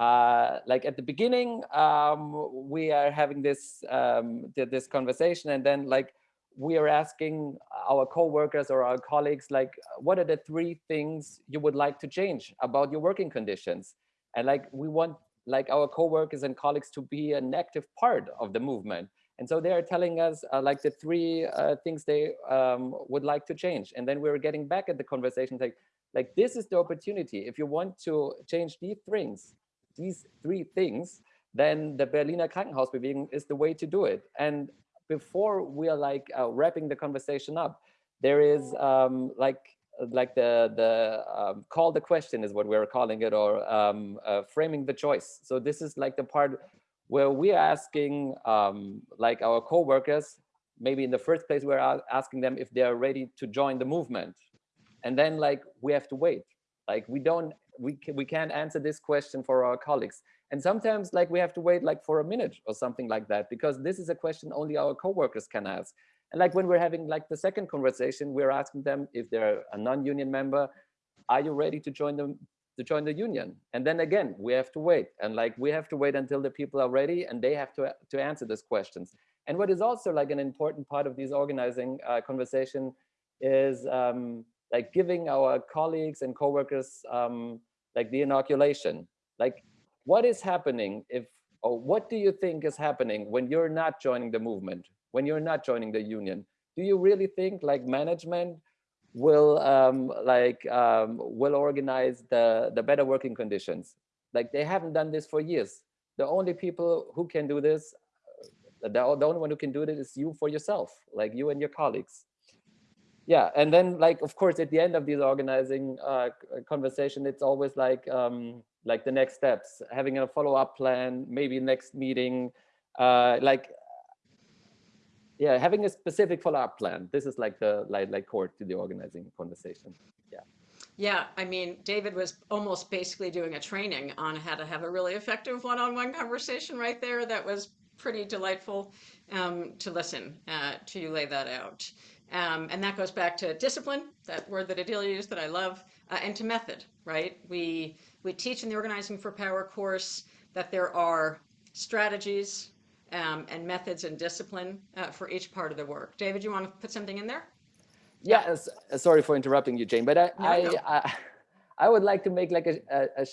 uh like at the beginning um we are having this um this conversation and then like we are asking our co-workers or our colleagues like what are the three things you would like to change about your working conditions? And like we want like our co-workers and colleagues to be an active part of the movement and so they are telling us uh, like the three uh, things they um, would like to change. And then we're getting back at the conversation like, like this is the opportunity. If you want to change these things, these three things, then the Berliner Krankenhausbewegung is the way to do it. And before we are like uh, wrapping the conversation up, there is um, like like the the um, call the question is what we're calling it or um, uh, framing the choice. So this is like the part where we are asking um, like our co-workers, maybe in the first place, we're asking them if they are ready to join the movement. And then like we have to wait. Like we don't, we, can, we can't answer this question for our colleagues. And sometimes like we have to wait like for a minute or something like that, because this is a question only our co-workers can ask. And like when we're having like the second conversation, we're asking them if they're a non-union member, are you ready to join them to join the union? And then again, we have to wait. And like we have to wait until the people are ready and they have to, to answer these questions. And what is also like an important part of these organizing uh, conversation is um, like giving our colleagues and coworkers um, like the inoculation. Like what is happening if, or what do you think is happening when you're not joining the movement, when you're not joining the union? Do you really think like management will um, like um, will organize the the better working conditions. Like they haven't done this for years. The only people who can do this, uh, the, the only one who can do this is you for yourself, like you and your colleagues. Yeah, and then like of course at the end of these organizing uh, conversation, it's always like um, like the next steps, having a follow up plan, maybe next meeting, uh, like yeah, having a specific follow-up plan. This is like the like like core to the organizing conversation. Yeah. Yeah, I mean, David was almost basically doing a training on how to have a really effective one-on-one conversation right there. That was pretty delightful um, to listen uh, to you lay that out. Um, and that goes back to discipline, that word that Adil used that I love, uh, and to method, right? We, we teach in the Organizing for Power course that there are strategies, um, and methods and discipline uh, for each part of the work. David, you want to put something in there? Yeah, uh, sorry for interrupting you, Jane, but I, No, I, no. I, I would like to make like a, a, a,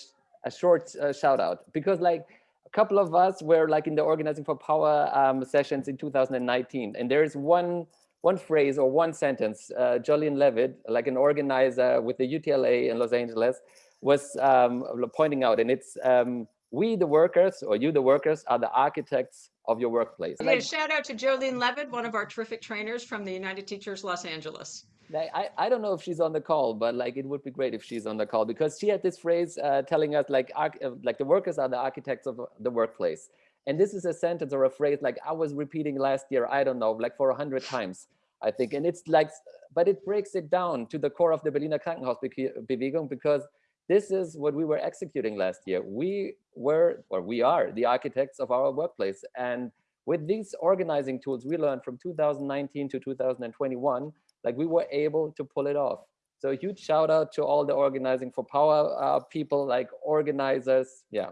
a short uh, shout out because like a couple of us were like in the Organizing for Power um, sessions in 2019, and there is one one phrase or one sentence, uh, Jolene Levitt, like an organizer with the UTLA in Los Angeles, was um, pointing out, and it's um, we the workers or you the workers are the architects of your workplace. Like, shout out to Jolene Levitt, one of our terrific trainers from the United Teachers Los Angeles. like, I, I don't know if she's on the call, but like it would be great if she's on the call because she had this phrase uh, telling us like uh, like the workers are the architects of the workplace. And this is a sentence or a phrase like I was repeating last year, I don't know, like for a hundred times, I think. And it's like, but it breaks it down to the core of the Berliner Krankenhausbewegung because this is what we were executing last year. We were, or we are, the architects of our workplace. And with these organizing tools we learned from 2019 to 2021, like we were able to pull it off. So a huge shout out to all the organizing for power uh, people, like organizers. Yeah,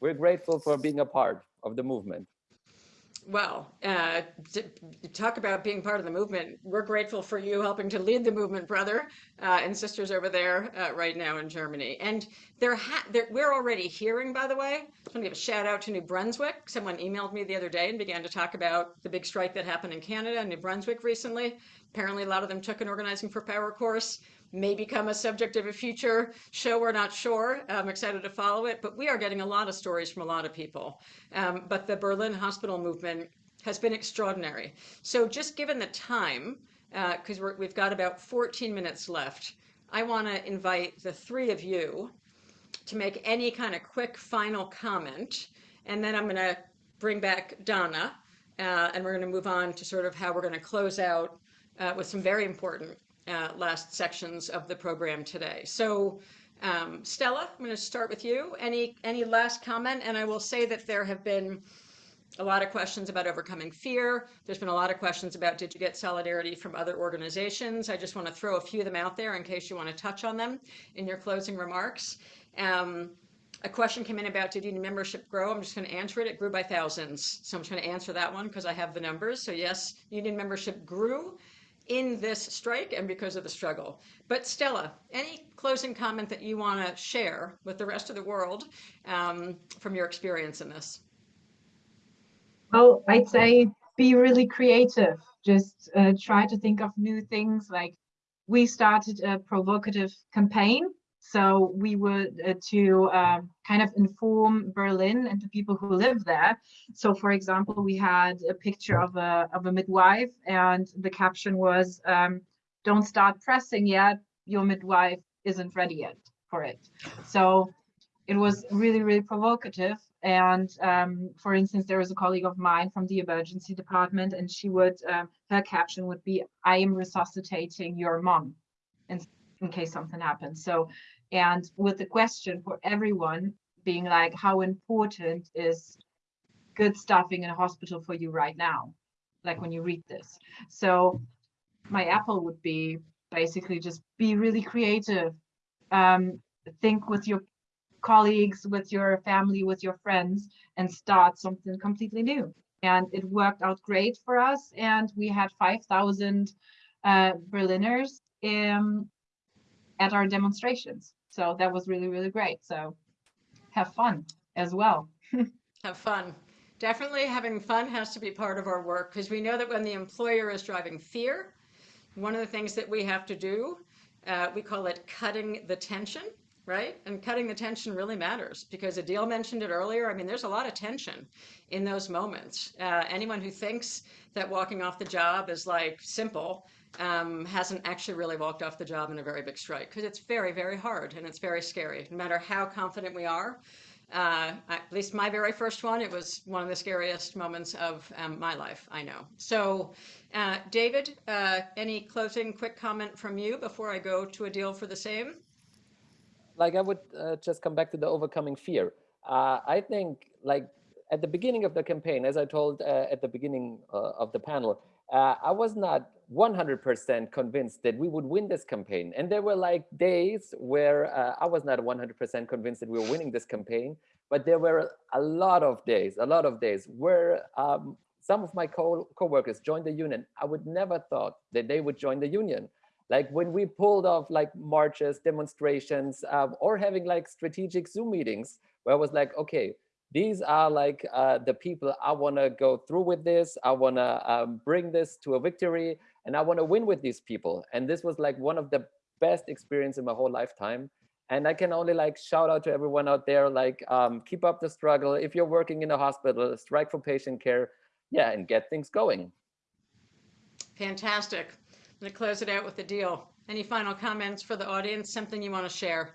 we're grateful for being a part of the movement. Well, uh, talk about being part of the movement. We're grateful for you helping to lead the movement, brother uh, and sisters over there uh, right now in Germany. And they're, we're already hearing, by the way, I want to give a shout out to New Brunswick. Someone emailed me the other day and began to talk about the big strike that happened in Canada and New Brunswick recently. Apparently, a lot of them took an Organizing for Power course, may become a subject of a future show. We're not sure. I'm excited to follow it, but we are getting a lot of stories from a lot of people. Um, but the Berlin hospital movement has been extraordinary. So just given the time, because we're we've got about 14 minutes left, I want to invite the three of you to make any kind of quick final comment, and then I'm going to bring back Donna, uh, and we're going to move on to sort of how we're going to close out uh, with some very important uh, last sections of the program today. So. Um, Stella, I'm going to start with you. Any any last comment? And I will say that there have been a lot of questions about overcoming fear. There's been a lot of questions about did you get solidarity from other organizations? I just want to throw a few of them out there in case you want to touch on them in your closing remarks. Um, a question came in about did union membership grow? I'm just going to answer it. It grew by thousands. So I'm just going to answer that one because I have the numbers. So yes, union membership grew in this strike and because of the struggle. But Stella, any closing comment that you want to share with the rest of the world um, from your experience in this? Well, I'd say be really creative. Just uh, try to think of new things. Like we started a provocative campaign. So we were uh, to um, kind of inform Berlin and the people who live there. So for example, we had a picture of a, of a midwife and the caption was, um, don't start pressing yet, your midwife isn't ready yet for it. So it was really, really provocative. And um, for instance, there was a colleague of mine from the emergency department, and she would, um, her caption would be, I am resuscitating your mom in, in case something happens. So, and with the question for everyone being like, how important is good staffing in a hospital for you right now? like when you read this. So my apple would be basically just be really creative. Um, think with your colleagues, with your family, with your friends, and start something completely new. And it worked out great for us. And we had 5,000 uh, Berliners um, at our demonstrations. So that was really, really great. So have fun as well. Have fun. Definitely having fun has to be part of our work because we know that when the employer is driving fear, one of the things that we have to do, uh, we call it cutting the tension, right? And cutting the tension really matters because Adil mentioned it earlier. I mean, there's a lot of tension in those moments. Uh, anyone who thinks that walking off the job is like simple um, hasn't actually really walked off the job in a very big strike because it's very, very hard and it's very scary. No matter how confident we are, uh, at least my very first one, it was one of the scariest moments of um, my life, I know. So, uh, David, uh, any closing quick comment from you before I go to Adil for the same? Like I would uh, just come back to the overcoming fear. Uh, I think like at the beginning of the campaign, as I told uh, at the beginning of the panel, I was not 100% convinced that we would win this campaign. And there were like days where uh, I was not 100% convinced that we were winning this campaign, but there were a lot of days, a lot of days where um, some of my co co-workers joined the union. I would never thought that they would join the union. Like when we pulled off like marches, demonstrations, um, or having like strategic Zoom meetings where I was like, okay, these are like uh, the people I want to go through with this. I want to um, bring this to a victory and I want to win with these people. And this was like one of the best experience in my whole lifetime. And I can only like shout out to everyone out there, like um, keep up the struggle. If you're working in a hospital, strike for patient care, yeah, and get things going. Fantastic. I'm going to close it out with Adil. Any final comments for the audience? Something you want to share?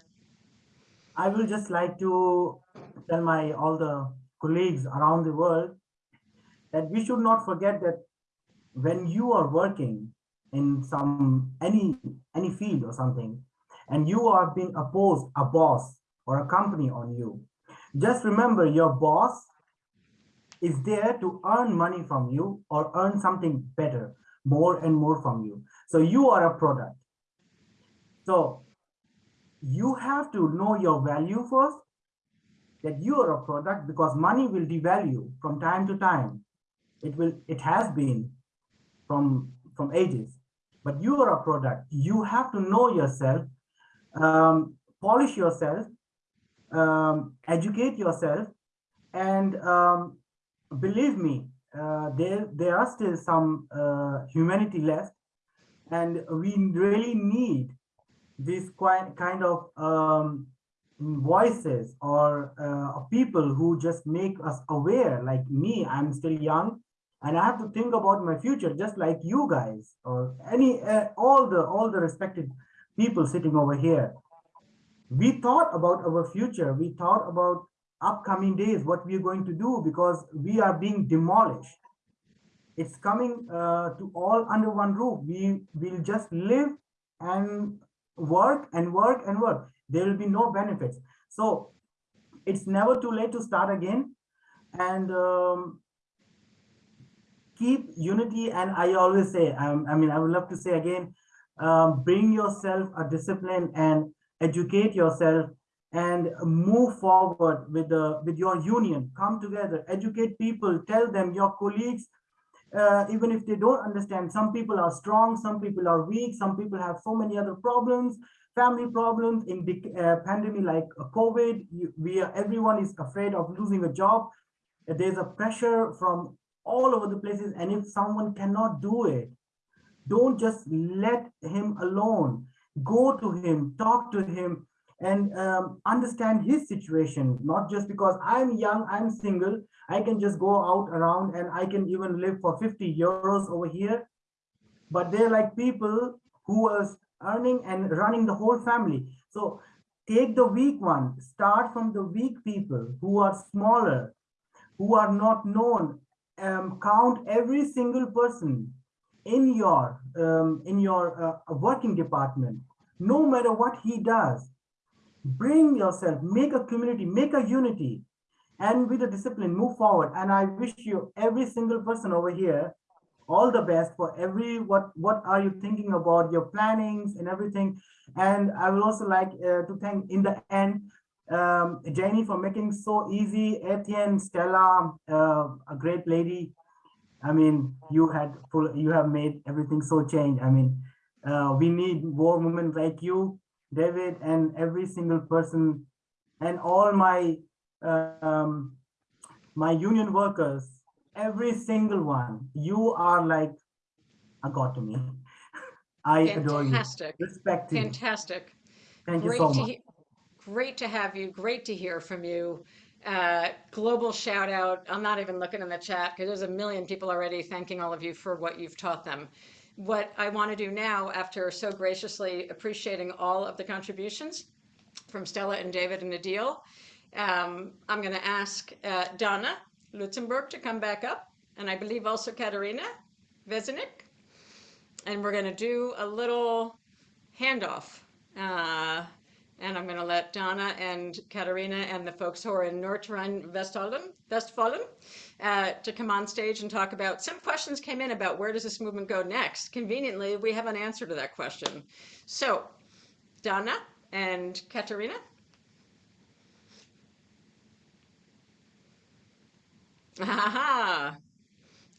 I will just like to tell my all the colleagues around the world that we should not forget that when you are working in some any any field or something and you are being opposed a boss or a company on you just remember your boss is there to earn money from you or earn something better more and more from you. So you are a product. So you have to know your value first that you are a product because money will devalue from time to time. It will it has been from from ages. But you are a product. You have to know yourself um, polish yourself um, educate yourself and um, believe me uh, there there are still some uh, humanity left. And we really need this quite kind of um, voices or uh, people who just make us aware like me i'm still young and I have to think about my future, just like you guys or any uh, all the all the respected people sitting over here. We thought about our future. We thought about upcoming days, what we're going to do because we are being demolished. It's coming uh, to all under one roof. We will just live and work and work and work. There will be no benefits. So it's never too late to start again. And um, keep unity and i always say um, i mean i would love to say again um, bring yourself a discipline and educate yourself and move forward with the with your union. Come together educate people tell them your colleagues uh, even if they don't understand some people are strong some people are weak some people have so many other problems family problems. In the uh, pandemic like covid you, we are, everyone is afraid of losing a job. There's a pressure from all over the places. And if someone cannot do it, don't just let him alone. Go to him, talk to him, and um, understand his situation. Not just because I'm young, I'm single, I can just go out around and I can even live for 50 euros over here. But they're like people who was earning and running the whole family. So take the weak one, start from the weak people who are smaller, who are not known um, count every single person in your um, in your uh, working department, no matter what he does. Bring yourself, make a community, make a unity, and with a discipline, move forward. And I wish you every single person over here all the best for every what what are you thinking about your plannings and everything. And I would also like uh, to thank in the end um, Janie for making so easy. Etienne, Stella, uh, a great lady. I mean, you had full, you have made everything so change. I mean, uh, we need more women like you, David, and every single person, and all my um, my union workers, every single one. You are like a god to me. I adore you. Fantastic, Respect you. fantastic. Thank you so much. Great to have you. Great to hear from you. Uh, global shout out. I'm not even looking in the chat because there's a million people already thanking all of you for what you've taught them. What I want to do now, after so graciously appreciating all of the contributions from Stella and David and Adil, um, I'm going to ask uh, Donna Lützkendorf to come back up, and I believe also Katerina Wesenick. And we're going to do a little handoff. Uh, and I'm going to let Donna and Katarina and the folks who are in Nordrhein-Westfalen Westfalen, uh, to come on stage and talk about some questions came in about where does this movement go next. Conveniently, we have an answer to that question. So, Donna and Katarina. Aha.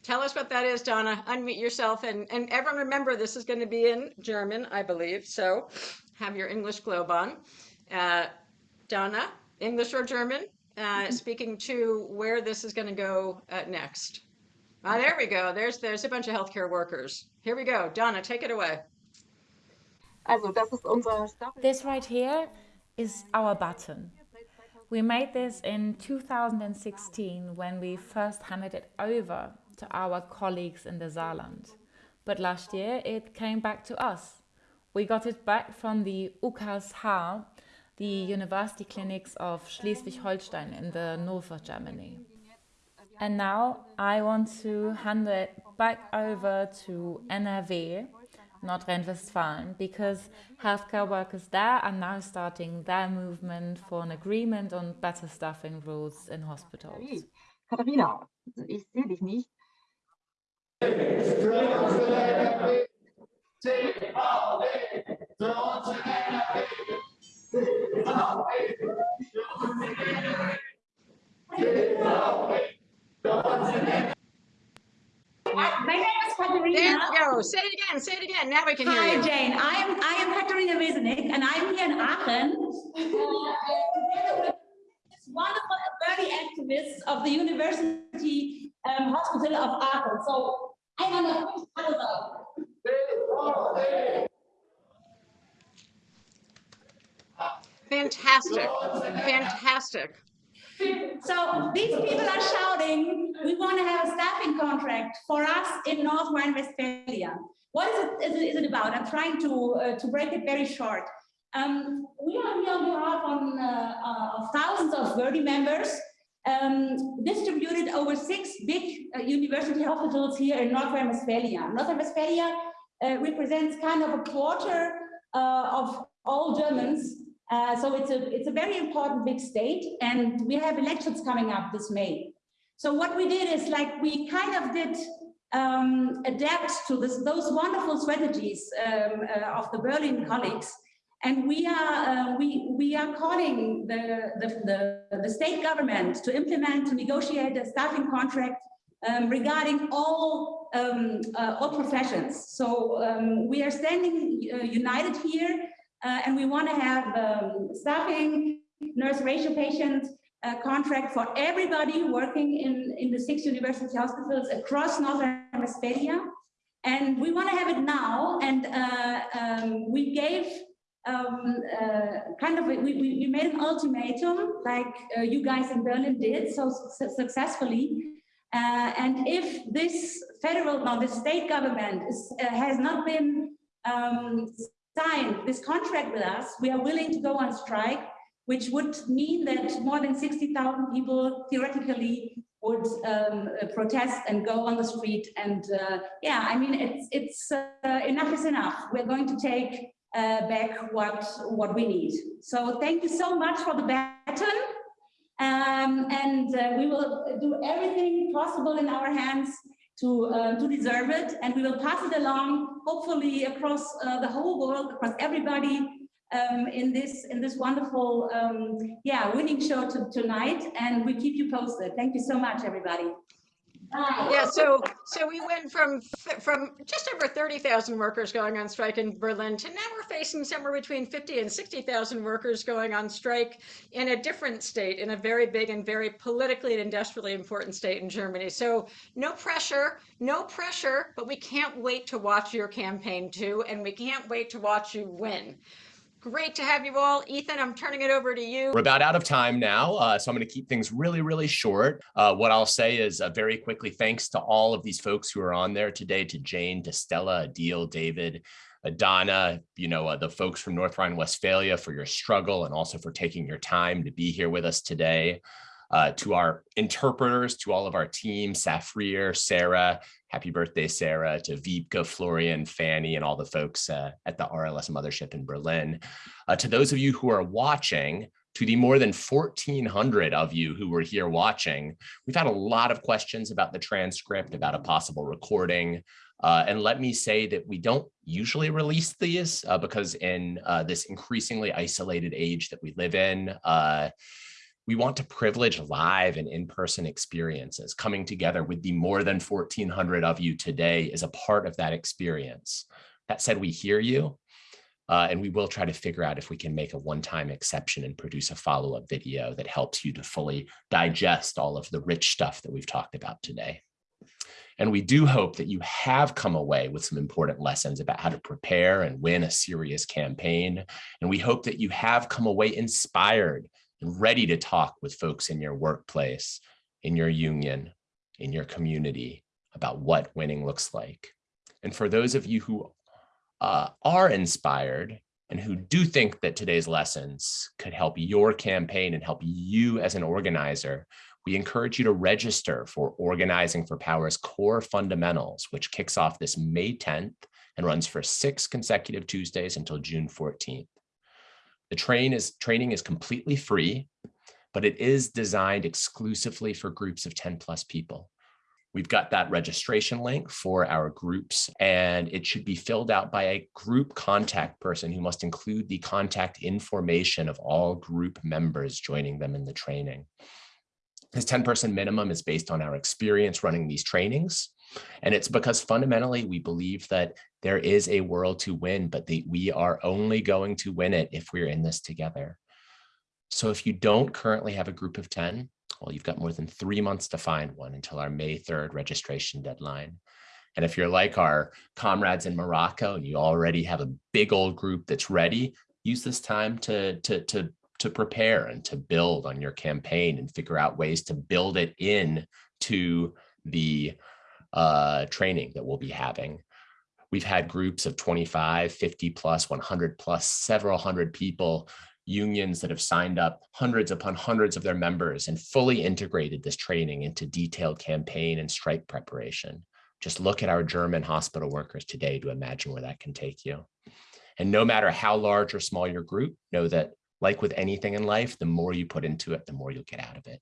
Tell us what that is, Donna. Unmute yourself. And, and everyone remember, this is going to be in German, I believe. So have your English globe on. Uh, Donna, English or German, uh, speaking to where this is going to go uh, next. Ah, there we go. There's, there's a bunch of healthcare workers. Here we go. Donna, take it away. Also, das ist unser Staffel. This right here is our button. We made this in 2016 when we first handed it over to our colleagues in the Saarland. But last year it came back to us. We got it back from the UKSH, the university clinics of Schleswig-Holstein in the north of Germany. And now I want to hand it back over to NRW, Nordrhein-Westfalen, because healthcare workers there are now starting their movement for an agreement on better staffing rules in hospitals. Katharina, ich sehe dich nicht. My name is There Katerina. you go. Say it again. Say it again. Now we can hear Hi. Jane. I am I am Katerina Wesenick, and I'm here in Aachen. uh, together with this wonderful early activists of the University um, Hospital of Aachen. So I'm on a first. Fantastic. Fantastic. So these people are shouting, we want to have a staffing contract for us in North Rhine-Westphalia. What is it, is it, about? I'm trying to, uh, to break it very short. Um, we are here on behalf on, uh, uh, of thousands of Verdi members um, distributed over six big uh, university hospitals here in North Rhine-Westphalia. North Rhine-Westphalia represents kind of a quarter uh, of all Germans uh, so it's a, it's a very important big state and we have elections coming up this May. So what we did is like we kind of did um, adapt to this, those wonderful strategies um, uh, of the Berlin colleagues. And we are, uh, we, we are calling the, the, the, the state government to implement, to negotiate a staffing contract um, regarding all, um, uh, all professions. So um, we are standing uh, united here uh, and we want to have um, staffing, nurse ratio patient uh, contract for everybody working in, in the six university hospitals across Northern Rhine-Westphalia. And we want to have it now. And uh, um, we gave um, uh, kind of, a, we, we made an ultimatum like you guys in Berlin did so su successfully. Uh, and if this federal, no, the state government is, uh, has not been um, signed this contract with us, we are willing to go on strike, which would mean that more than 60,000 people theoretically would um, uh, protest and go on the street. And uh, yeah, I mean, it's, it's uh, enough is enough. We're going to take uh, back what, what we need. So thank you so much for the baton. Um, and uh, we will do everything possible in our hands to, uh, to deserve it. And we will pass it along, hopefully across uh, the whole world, across everybody um, in this in this wonderful, um, yeah, winning show to, tonight. And we keep you posted. Thank you so much, everybody. Yeah, so so we went from from just over 30,000 workers going on strike in Berlin to now we're facing somewhere between 50 and 60,000 workers going on strike in a different state, in a very big and very politically and industrially important state in Germany. So no pressure, no pressure, but we can't wait to watch your campaign too, and we can't wait to watch you win. Great to have you all. Ethan, I'm turning it over to you. We're about out of time now, uh, so I'm going to keep things really, really short. Uh, what I'll say is uh, very quickly, thanks to all of these folks who are on there today, to Jane, to Stella, Adil, David, Donna, you know, uh, the folks from North Rhine-Westphalia for your struggle and also for taking your time to be here with us today. Uh, to our interpreters, to all of our team, Safrir, Sarah, happy birthday, Sarah, to Vipka, Florian, Fanny, and all the folks uh, at the RLS Mothership in Berlin. Uh, to those of you who are watching, to the more than 1,400 of you who were here watching, we've had a lot of questions about the transcript, about a possible recording. Uh, and let me say that we don't usually release these uh, because in uh, this increasingly isolated age that we live in, uh, we want to privilege live and in-person experiences. Coming together with the more than 1,400 of you today is a part of that experience. That said, we hear you, uh, and we will try to figure out if we can make a one-time exception and produce a follow-up video that helps you to fully digest all of the rich stuff that we've talked about today. And we do hope that you have come away with some important lessons about how to prepare and win a serious campaign. And we hope that you have come away inspired ready to talk with folks in your workplace, in your union, in your community about what winning looks like. And for those of you who uh, are inspired and who do think that today's lessons could help your campaign and help you as an organizer, we encourage you to register for Organizing for Power's Core Fundamentals, which kicks off this May 10th and runs for six consecutive Tuesdays until June 14th. The train is, training is completely free, but it is designed exclusively for groups of 10 plus people. We've got that registration link for our groups, and it should be filled out by a group contact person who must include the contact information of all group members joining them in the training. This 10 person minimum is based on our experience running these trainings. And it's because fundamentally we believe that there is a world to win, but the, we are only going to win it if we're in this together. So if you don't currently have a group of 10, well, you've got more than three months to find one until our May 3rd registration deadline. And if you're like our comrades in Morocco and you already have a big old group that's ready, use this time to, to, to, to prepare and to build on your campaign and figure out ways to build it in to the uh, training that we'll be having. We've had groups of 25, 50 plus, 100 plus, several hundred people, unions that have signed up hundreds upon hundreds of their members and fully integrated this training into detailed campaign and strike preparation. Just look at our German hospital workers today to imagine where that can take you. And no matter how large or small your group, know that like with anything in life, the more you put into it, the more you'll get out of it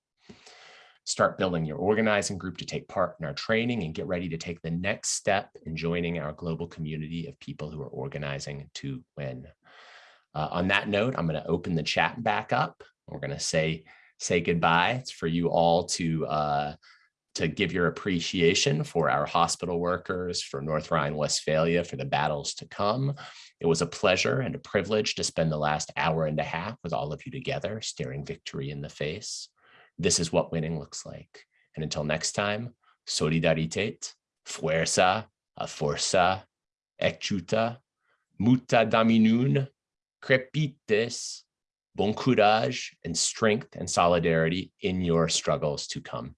start building your organizing group to take part in our training and get ready to take the next step in joining our global community of people who are organizing to win. Uh, on that note, I'm going to open the chat back up. We're going to say say goodbye. It's for you all to uh, to give your appreciation for our hospital workers, for North Rhine-Westphalia, for the battles to come. It was a pleasure and a privilege to spend the last hour and a half with all of you together, staring victory in the face. This is what winning looks like. And until next time, solidarität, fuerza, a forza, ecchuta, muta daminun, crepites, bon courage, and strength and solidarity in your struggles to come.